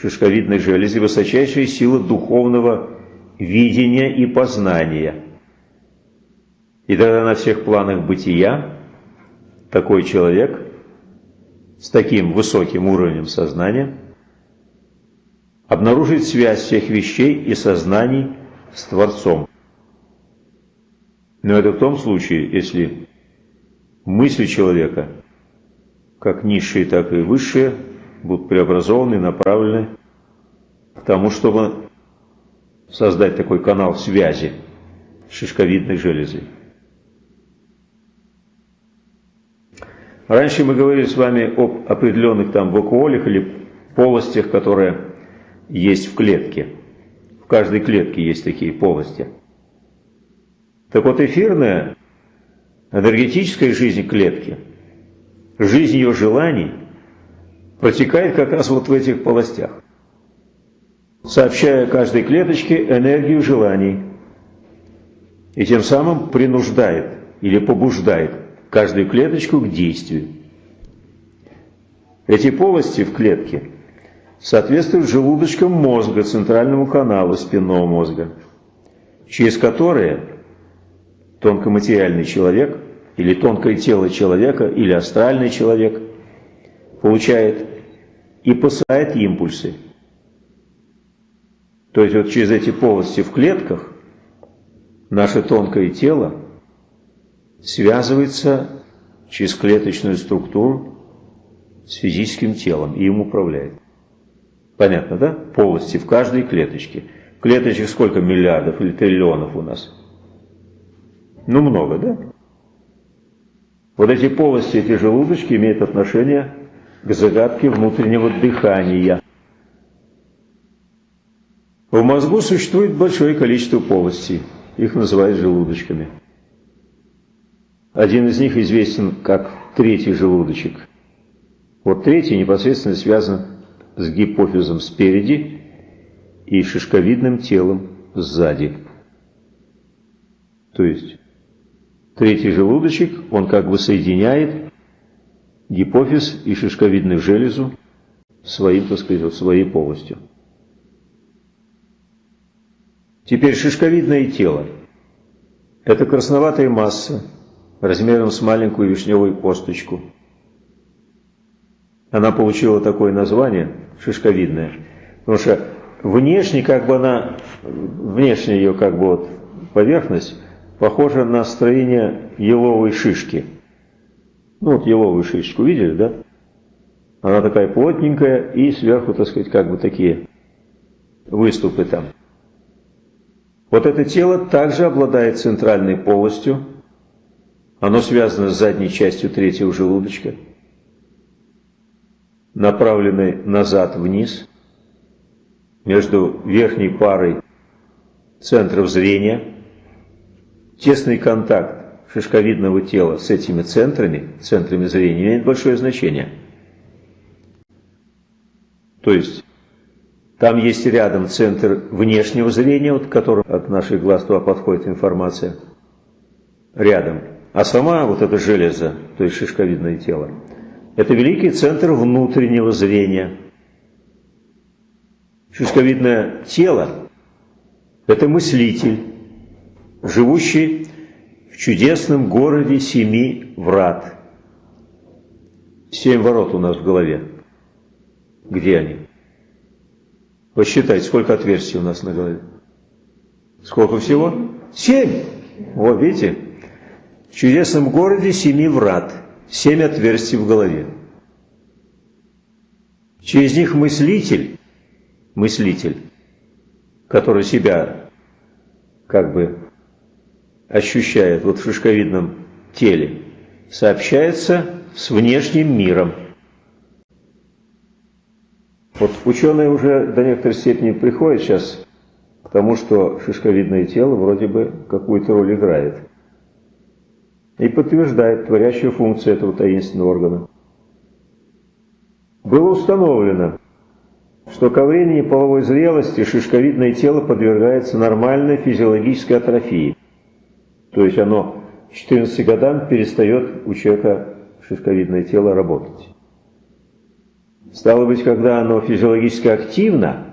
шишковидной железы высочайшая сила духовного видения и познания. И тогда на всех планах бытия такой человек с таким высоким уровнем сознания обнаружит связь всех вещей и сознаний с Творцом. Но это в том случае, если мысли человека, как низшие, так и высшие, будут преобразованы, направлены к тому, чтобы создать такой канал связи с шишковидной железой. Раньше мы говорили с вами об определенных там вакуолях или полостях, которые есть в клетке. Каждой клетке есть такие полости. Так вот, эфирная энергетическая жизнь клетки, жизнь ее желаний протекает как раз вот в этих полостях, сообщая каждой клеточке энергию желаний и тем самым принуждает или побуждает каждую клеточку к действию. Эти полости в клетке соответствуют желудочкам мозга, центральному каналу спинного мозга, через которые тонкоматериальный человек или тонкое тело человека или астральный человек получает и посылает импульсы. То есть вот через эти полости в клетках наше тонкое тело связывается через клеточную структуру с физическим телом и им управляет. Понятно, да? Полости в каждой клеточке. Клеточек сколько миллиардов или триллионов у нас? Ну, много, да? Вот эти полости, эти желудочки имеют отношение к загадке внутреннего дыхания. В мозгу существует большое количество полостей. Их называют желудочками. Один из них известен как третий желудочек. Вот третий непосредственно связан с гипофизом спереди и шишковидным телом сзади. То есть третий желудочек, он как бы соединяет гипофиз и шишковидную железу своим, так сказать, своей полостью. Теперь шишковидное тело. Это красноватая масса, размером с маленькую вишневую косточку. Она получила такое название, шишковидная, потому что внешне как бы она, внешняя ее как бы вот поверхность похожа на строение еловой шишки. Ну вот еловую шишечку видели, да? Она такая плотненькая и сверху, так сказать, как бы такие выступы там. Вот это тело также обладает центральной полостью, оно связано с задней частью третьего желудочка, направленной назад вниз, между верхней парой центров зрения. Тесный контакт шишковидного тела с этими центрами, центрами зрения, имеет большое значение. То есть, там есть рядом центр внешнего зрения, от которого от наших глаз туда подходит информация. Рядом а сама вот эта железа, то есть шишковидное тело, это великий центр внутреннего зрения. Шишковидное тело – это мыслитель, живущий в чудесном городе семи врат. Семь ворот у нас в голове. Где они? Посчитайте, сколько отверстий у нас на голове. Сколько всего? Семь. Вот видите? В чудесном городе семи врат, семь отверстий в голове. Через них мыслитель, мыслитель, который себя как бы ощущает вот в шишковидном теле, сообщается с внешним миром. Вот ученые уже до некоторой степени приходят сейчас к тому, что шишковидное тело вроде бы какую-то роль играет и подтверждает творящую функцию этого таинственного органа. Было установлено, что ко времени половой зрелости шишковидное тело подвергается нормальной физиологической атрофии. То есть оно к 14 годам перестает у человека шишковидное тело работать. Стало быть, когда оно физиологически активно,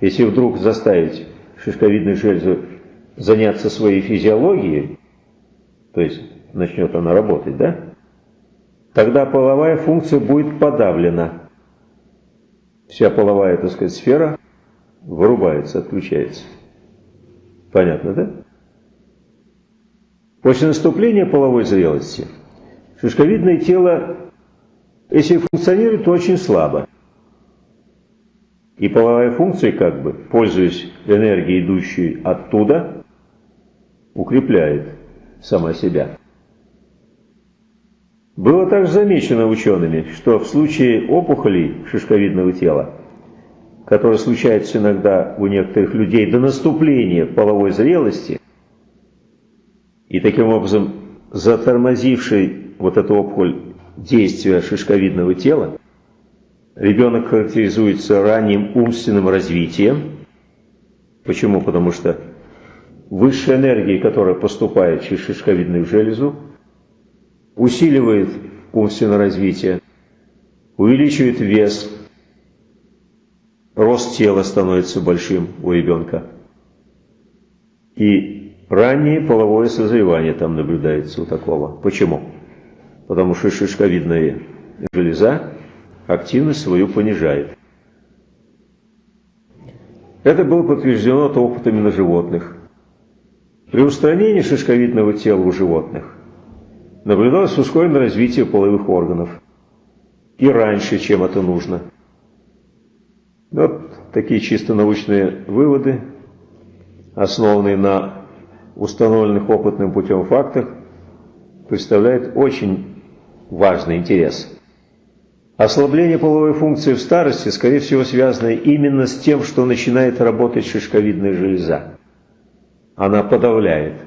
если вдруг заставить шишковидную железу заняться своей физиологией, то есть начнет она работать, да? Тогда половая функция будет подавлена. Вся половая, так сказать, сфера вырубается, отключается. Понятно, да? После наступления половой зрелости шишковидное тело, если функционирует, то очень слабо. И половая функция, как бы, пользуясь энергией, идущей оттуда, укрепляет сама себя. Было также замечено учеными, что в случае опухолей шишковидного тела, которые случаются иногда у некоторых людей до наступления половой зрелости, и таким образом затормозивший вот эту опухоль действия шишковидного тела, ребенок характеризуется ранним умственным развитием. Почему? Потому что высшая энергия, которая поступает через шишковидную железу, усиливает умственное развитие, увеличивает вес, рост тела становится большим у ребенка. И раннее половое созревание там наблюдается у такого. Почему? Потому что шишковидная железа активность свою понижает. Это было подтверждено опытами на животных. При устранении шишковидного тела у животных наблюдалось ускоренное развитие половых органов. И раньше, чем это нужно. Вот такие чисто научные выводы, основанные на установленных опытным путем фактах, представляют очень важный интерес. Ослабление половой функции в старости, скорее всего, связано именно с тем, что начинает работать шишковидная железа. Она подавляет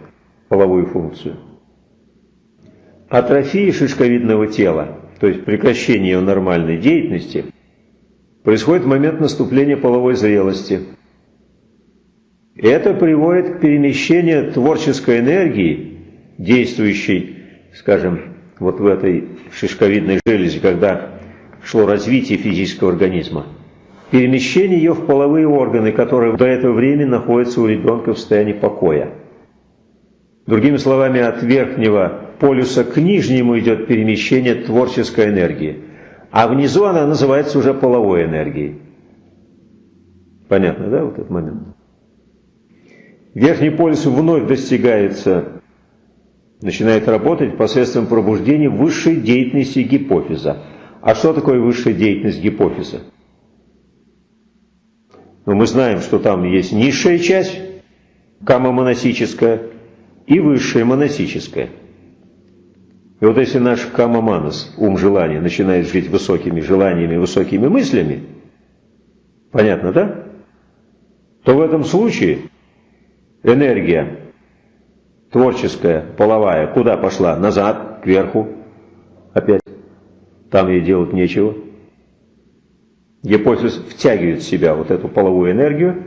половую функцию. Атрофия шишковидного тела, то есть прекращение ее нормальной деятельности, происходит в момент наступления половой зрелости. Это приводит к перемещению творческой энергии, действующей, скажем, вот в этой шишковидной железе, когда шло развитие физического организма, перемещение ее в половые органы, которые до этого времени находятся у ребенка в состоянии покоя. Другими словами, от верхнего полюса к нижнему идет перемещение творческой энергии, а внизу она называется уже половой энергией. Понятно, да, вот этот момент? Верхний полюс вновь достигается, начинает работать посредством пробуждения высшей деятельности гипофиза. А что такое высшая деятельность гипофиза? Ну, мы знаем, что там есть низшая часть, камомоносическая, и высшая моносическая – и вот если наш камаманас, ум желания, начинает жить высокими желаниями, высокими мыслями, понятно, да? То в этом случае энергия творческая, половая, куда пошла? Назад, кверху, опять. Там ей делать нечего. Гипофиз втягивает в себя вот эту половую энергию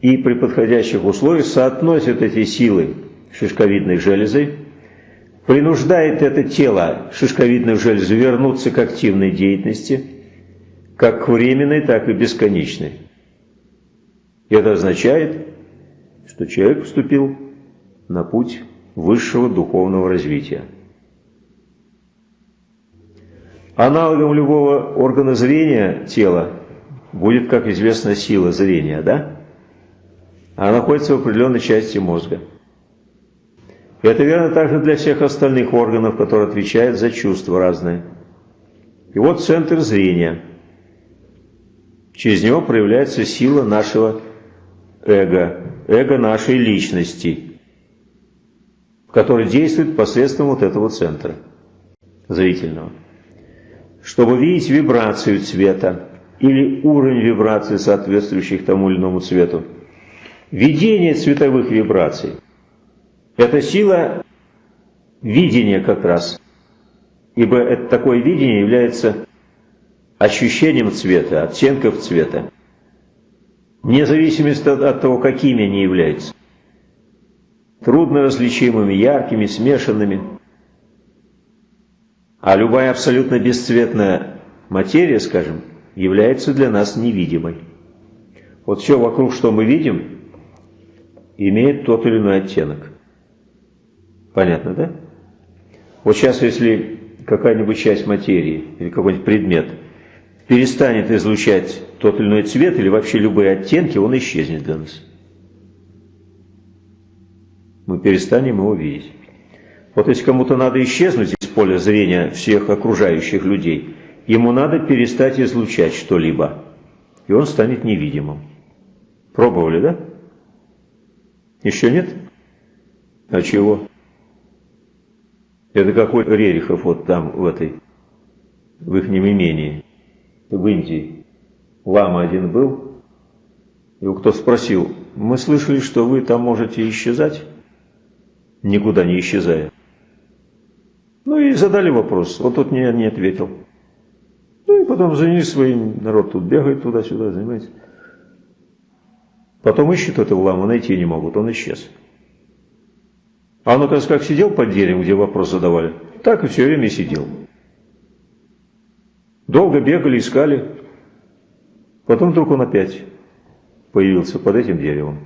и при подходящих условиях соотносит эти силы шишковидной железой принуждает это тело, шишковидную железу, вернуться к активной деятельности, как временной, так и бесконечной. И это означает, что человек вступил на путь высшего духовного развития. Аналогом любого органа зрения тела будет, как известно, сила зрения, да? Она находится в определенной части мозга. Это верно также для всех остальных органов, которые отвечают за чувства разные. И вот центр зрения. Через него проявляется сила нашего эго, эго нашей личности, который действует посредством вот этого центра зрительного. Чтобы видеть вибрацию цвета или уровень вибрации, соответствующих тому или иному цвету, видение цветовых вибраций – это сила видения как раз. Ибо это такое видение является ощущением цвета, оттенков цвета. Вне зависимости от того, какими они являются. Трудно различимыми, яркими, смешанными. А любая абсолютно бесцветная материя, скажем, является для нас невидимой. Вот все вокруг, что мы видим, имеет тот или иной оттенок. Понятно, да? Вот сейчас, если какая-нибудь часть материи или какой-нибудь предмет перестанет излучать тот или иной цвет или вообще любые оттенки, он исчезнет для нас. Мы перестанем его видеть. Вот если кому-то надо исчезнуть из поля зрения всех окружающих людей, ему надо перестать излучать что-либо, и он станет невидимым. Пробовали, да? Еще нет? А чего? Это какой Рерихов вот там, в этой, в их имении, в Индии. Лама один был, его кто спросил, мы слышали, что вы там можете исчезать, никуда не исчезая. Ну и задали вопрос, вот тут не, не ответил. Ну и потом занялись своим, народ тут бегает туда-сюда, занимается. Потом ищут этого ламу, найти не могут, он исчез. А он, оказывается, как сидел под деревом, где вопрос задавали, так и все время сидел. Долго бегали, искали. Потом вдруг он опять появился под этим деревом.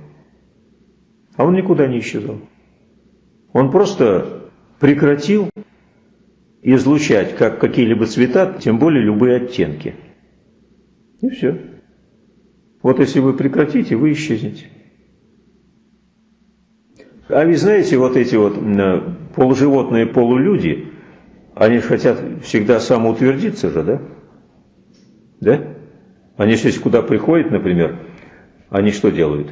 А он никуда не исчезал. Он просто прекратил излучать как какие-либо цвета, тем более любые оттенки. И все. Вот если вы прекратите, вы исчезнете. А вы знаете, вот эти вот полуживотные, полулюди, они же хотят всегда самоутвердиться же, да? Да? Они если куда приходят, например, они что делают?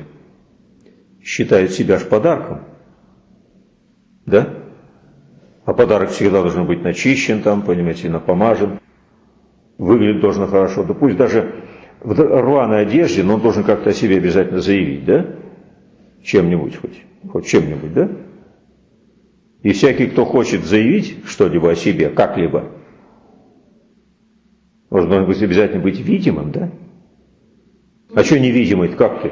Считают себя ж подарком. Да? А подарок всегда должен быть начищен там, понимаете, напомажен. Выглядит должен хорошо. Да пусть даже в рваной одежде, но он должен как-то о себе обязательно заявить, да? Чем-нибудь хоть хоть чем-нибудь, да? И всякий, кто хочет заявить что-либо о себе, как-либо, должен быть обязательно быть видимым, да? А что невидимый, как ты?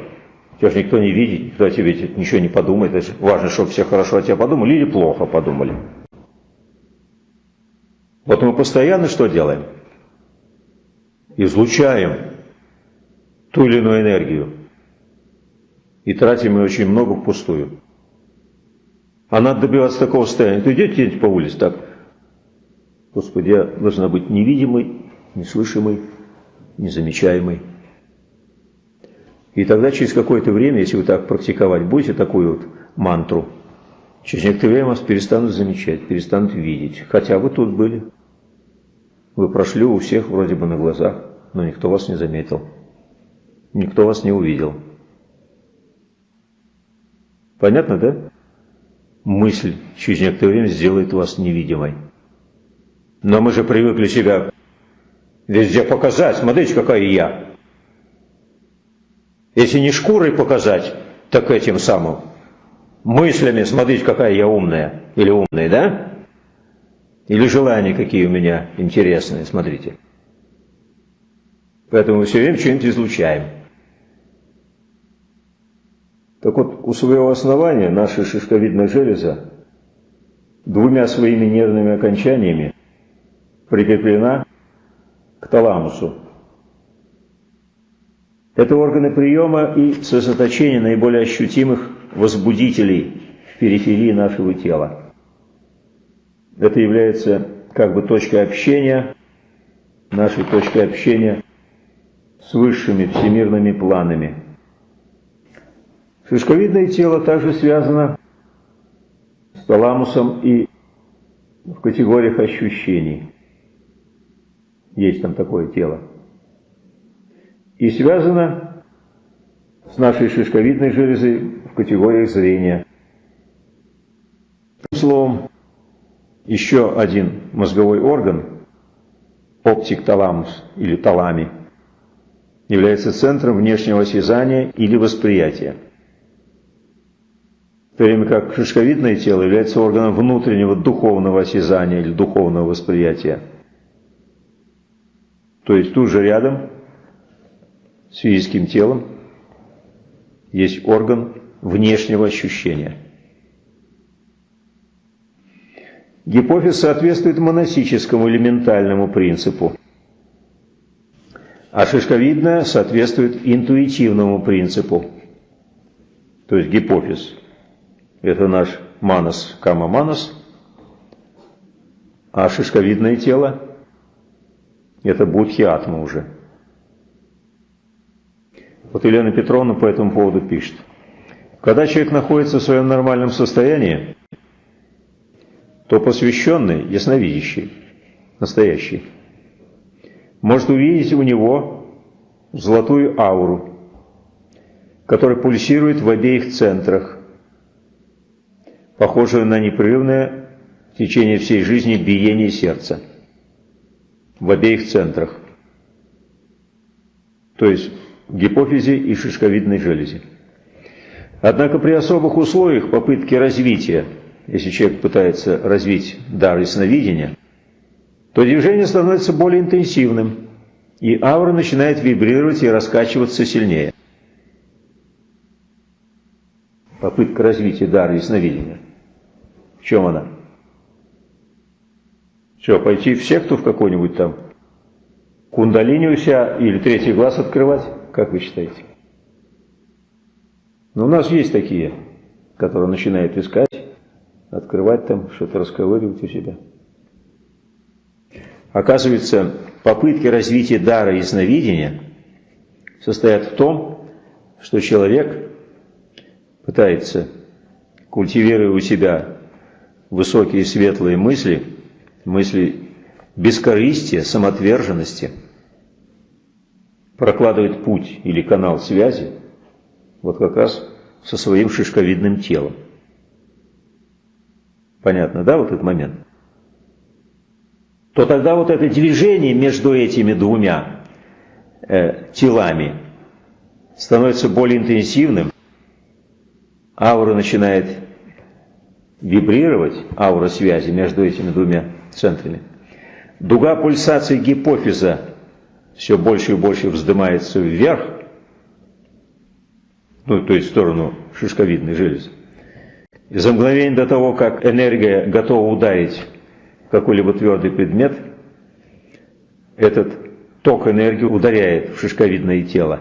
Тебя же никто не видит, никто о тебе ничего не подумает. Важно, чтобы все хорошо о тебе подумали или плохо подумали. Вот мы постоянно что делаем? Излучаем ту или иную энергию. И тратим ее очень много впустую. А надо добиваться такого состояния. Ты идете по улице так. Господи, я должна быть невидимой, неслышимой, незамечаемой. И тогда через какое-то время, если вы так практиковать будете такую вот мантру, через некоторое время вас перестанут замечать, перестанут видеть. Хотя вы тут были. Вы прошли у всех вроде бы на глазах, но никто вас не заметил. Никто вас не увидел. Понятно, да? Мысль через некоторое время сделает вас невидимой. Но мы же привыкли себя везде показать. Смотрите, какая я. Если не шкурой показать, так этим самым. Мыслями, смотрите, какая я умная. Или умный, да? Или желания какие у меня интересные, смотрите. Поэтому мы все время что-нибудь излучаем. Так вот, у своего основания наша шишковидная железа двумя своими нервными окончаниями прикреплена к таламусу. Это органы приема и сосредоточения наиболее ощутимых возбудителей в периферии нашего тела. Это является как бы точкой общения, нашей точкой общения с высшими всемирными планами – Шишковидное тело также связано с таламусом и в категориях ощущений. Есть там такое тело. И связано с нашей шишковидной железой в категориях зрения. Словом, еще один мозговой орган, оптик-таламус или талами, является центром внешнего осязания или восприятия то время как шишковидное тело является органом внутреннего духовного осязания или духовного восприятия. То есть тут же рядом с физическим телом есть орган внешнего ощущения. Гипофиз соответствует монастическому элементальному принципу. А шишковидная соответствует интуитивному принципу. То есть гипофиз – это наш манас, кама-манас, а шишковидное тело – это будхи-атма уже. Вот Елена Петровна по этому поводу пишет. Когда человек находится в своем нормальном состоянии, то посвященный, ясновидящий, настоящий, может увидеть у него золотую ауру, которая пульсирует в обеих центрах, похожую на непрерывное в течение всей жизни биение сердца в обеих центрах, то есть в гипофизе и шишковидной железе. Однако при особых условиях попытки развития, если человек пытается развить дар ясновидения, то движение становится более интенсивным, и аура начинает вибрировать и раскачиваться сильнее. Попытка развития дара ясновидения. В чем она? Что, пойти в секту в какой-нибудь там? Кундалини у себя или третий глаз открывать? Как вы считаете? Но ну, у нас есть такие, которые начинают искать, открывать там, что-то расковыривать у себя. Оказывается, попытки развития дара ясновидения состоят в том, что человек пытается, культивируя у себя высокие светлые мысли, мысли бескорыстия, самоотверженности, прокладывает путь или канал связи, вот как раз со своим шишковидным телом. Понятно, да, вот этот момент? То тогда вот это движение между этими двумя э, телами становится более интенсивным, аура начинает вибрировать, аура связи между этими двумя центрами. Дуга пульсации гипофиза все больше и больше вздымается вверх, ну, то есть в сторону шишковидной железы. И за мгновение до того, как энергия готова ударить какой-либо твердый предмет, этот ток энергии ударяет в шишковидное тело.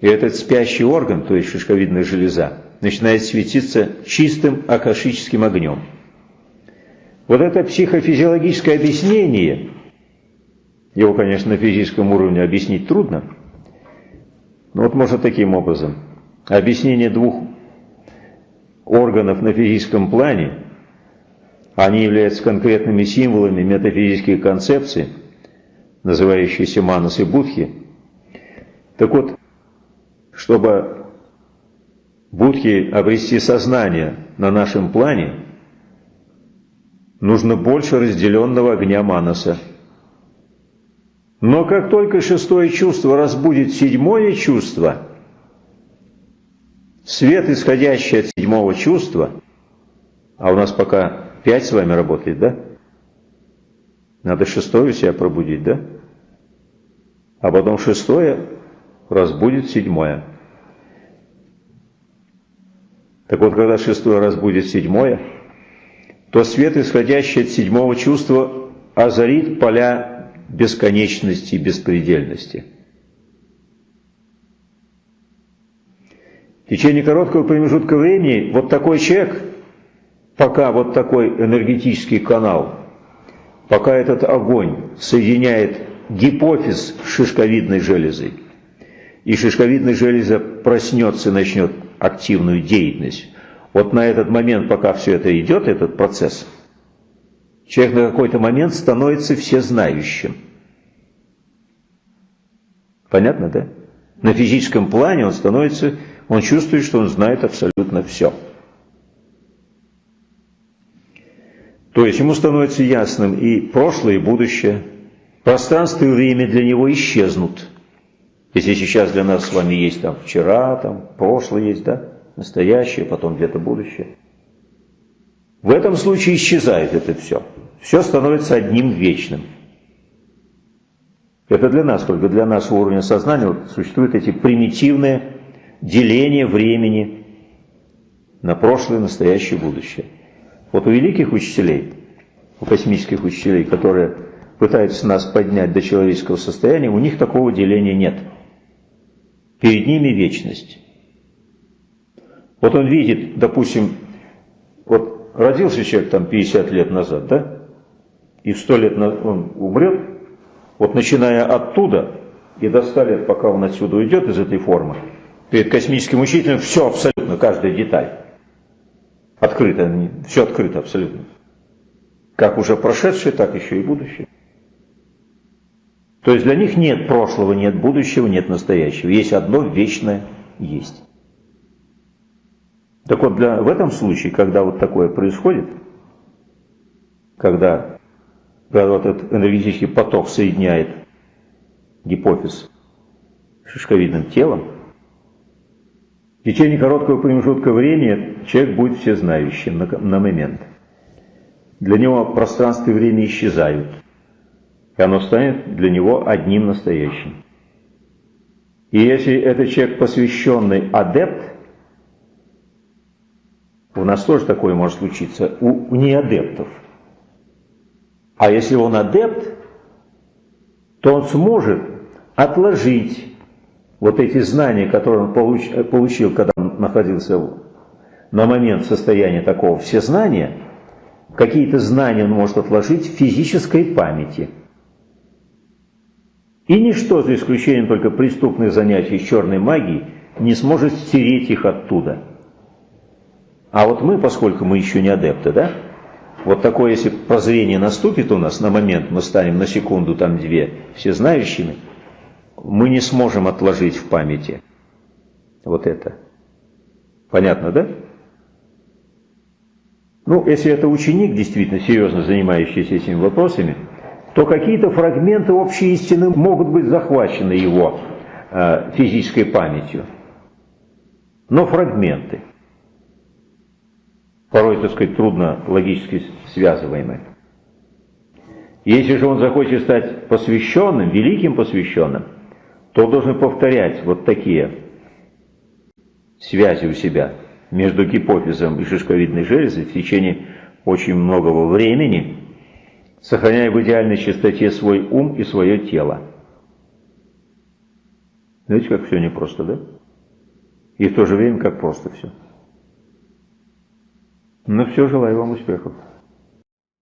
И этот спящий орган, то есть шишковидная железа, начинает светиться чистым акашическим огнем. Вот это психофизиологическое объяснение, его, конечно, на физическом уровне объяснить трудно, но вот можно таким образом. Объяснение двух органов на физическом плане, они являются конкретными символами метафизических концепций, называющиеся манас и будхи. Так вот, чтобы будхи обрести сознание на нашем плане, нужно больше разделенного огня манаса. Но как только шестое чувство разбудит седьмое чувство, свет, исходящий от седьмого чувства, а у нас пока пять с вами работает, да? Надо шестое себя пробудить, да? А потом шестое разбудит седьмое. Так вот, когда шестое разбудит седьмое, то свет, исходящий от седьмого чувства, озарит поля бесконечности и беспредельности. В течение короткого промежутка времени вот такой человек, пока вот такой энергетический канал, пока этот огонь соединяет гипофиз с шишковидной железой, и шишковидная железа проснется и начнет активную деятельность, вот на этот момент, пока все это идет, этот процесс, человек на какой-то момент становится всезнающим. Понятно, да? На физическом плане он становится он чувствует, что он знает абсолютно все. То есть ему становится ясным и прошлое, и будущее. Пространство и время для него исчезнут. Если сейчас для нас с вами есть там вчера, там прошлое есть, да, настоящее, потом где-то будущее. В этом случае исчезает это все. Все становится одним вечным. Это для нас, только для нашего уровня сознания вот, существуют эти примитивные деление времени на прошлое, настоящее, будущее. Вот у великих учителей, у космических учителей, которые пытаются нас поднять до человеческого состояния, у них такого деления нет. Перед ними вечность. Вот он видит, допустим, вот родился человек там 50 лет назад, да? И в 100 лет он умрет, вот начиная оттуда и до 100 лет, пока он отсюда уйдет из этой формы, перед космическим учителем все абсолютно, каждая деталь. Открыто, все открыто абсолютно. Как уже прошедшее, так еще и будущее. То есть для них нет прошлого, нет будущего, нет настоящего. Есть одно вечное есть. Так вот, для, в этом случае, когда вот такое происходит, когда, когда вот этот энергетический поток соединяет гипофиз с шишковидным телом, в течение короткого промежутка времени человек будет всезнающим на, на момент. Для него пространство и время исчезают, и оно станет для него одним настоящим. И если этот человек посвященный адепт, у нас тоже такое может случиться у, неадептов. А если он адепт, то он сможет отложить вот эти знания, которые он получ, получил, когда он находился на момент состояния такого всезнания, какие-то знания он может отложить в физической памяти. И ничто, за исключением только преступных занятий черной магии, не сможет стереть их оттуда – а вот мы, поскольку мы еще не адепты, да, вот такое, если прозрение наступит у нас на момент, мы станем на секунду, там две, все знающими, мы не сможем отложить в памяти вот это. Понятно, да? Ну, если это ученик, действительно серьезно занимающийся этими вопросами, то какие-то фрагменты общей истины могут быть захвачены его э, физической памятью. Но фрагменты – порой, так сказать, трудно логически связываемы. Если же он захочет стать посвященным, великим посвященным, то он должен повторять вот такие связи у себя между гипофизом и шишковидной железой в течение очень многого времени, сохраняя в идеальной чистоте свой ум и свое тело. Знаете, как все непросто, да? И в то же время, как просто все. Но все, желаю вам успехов.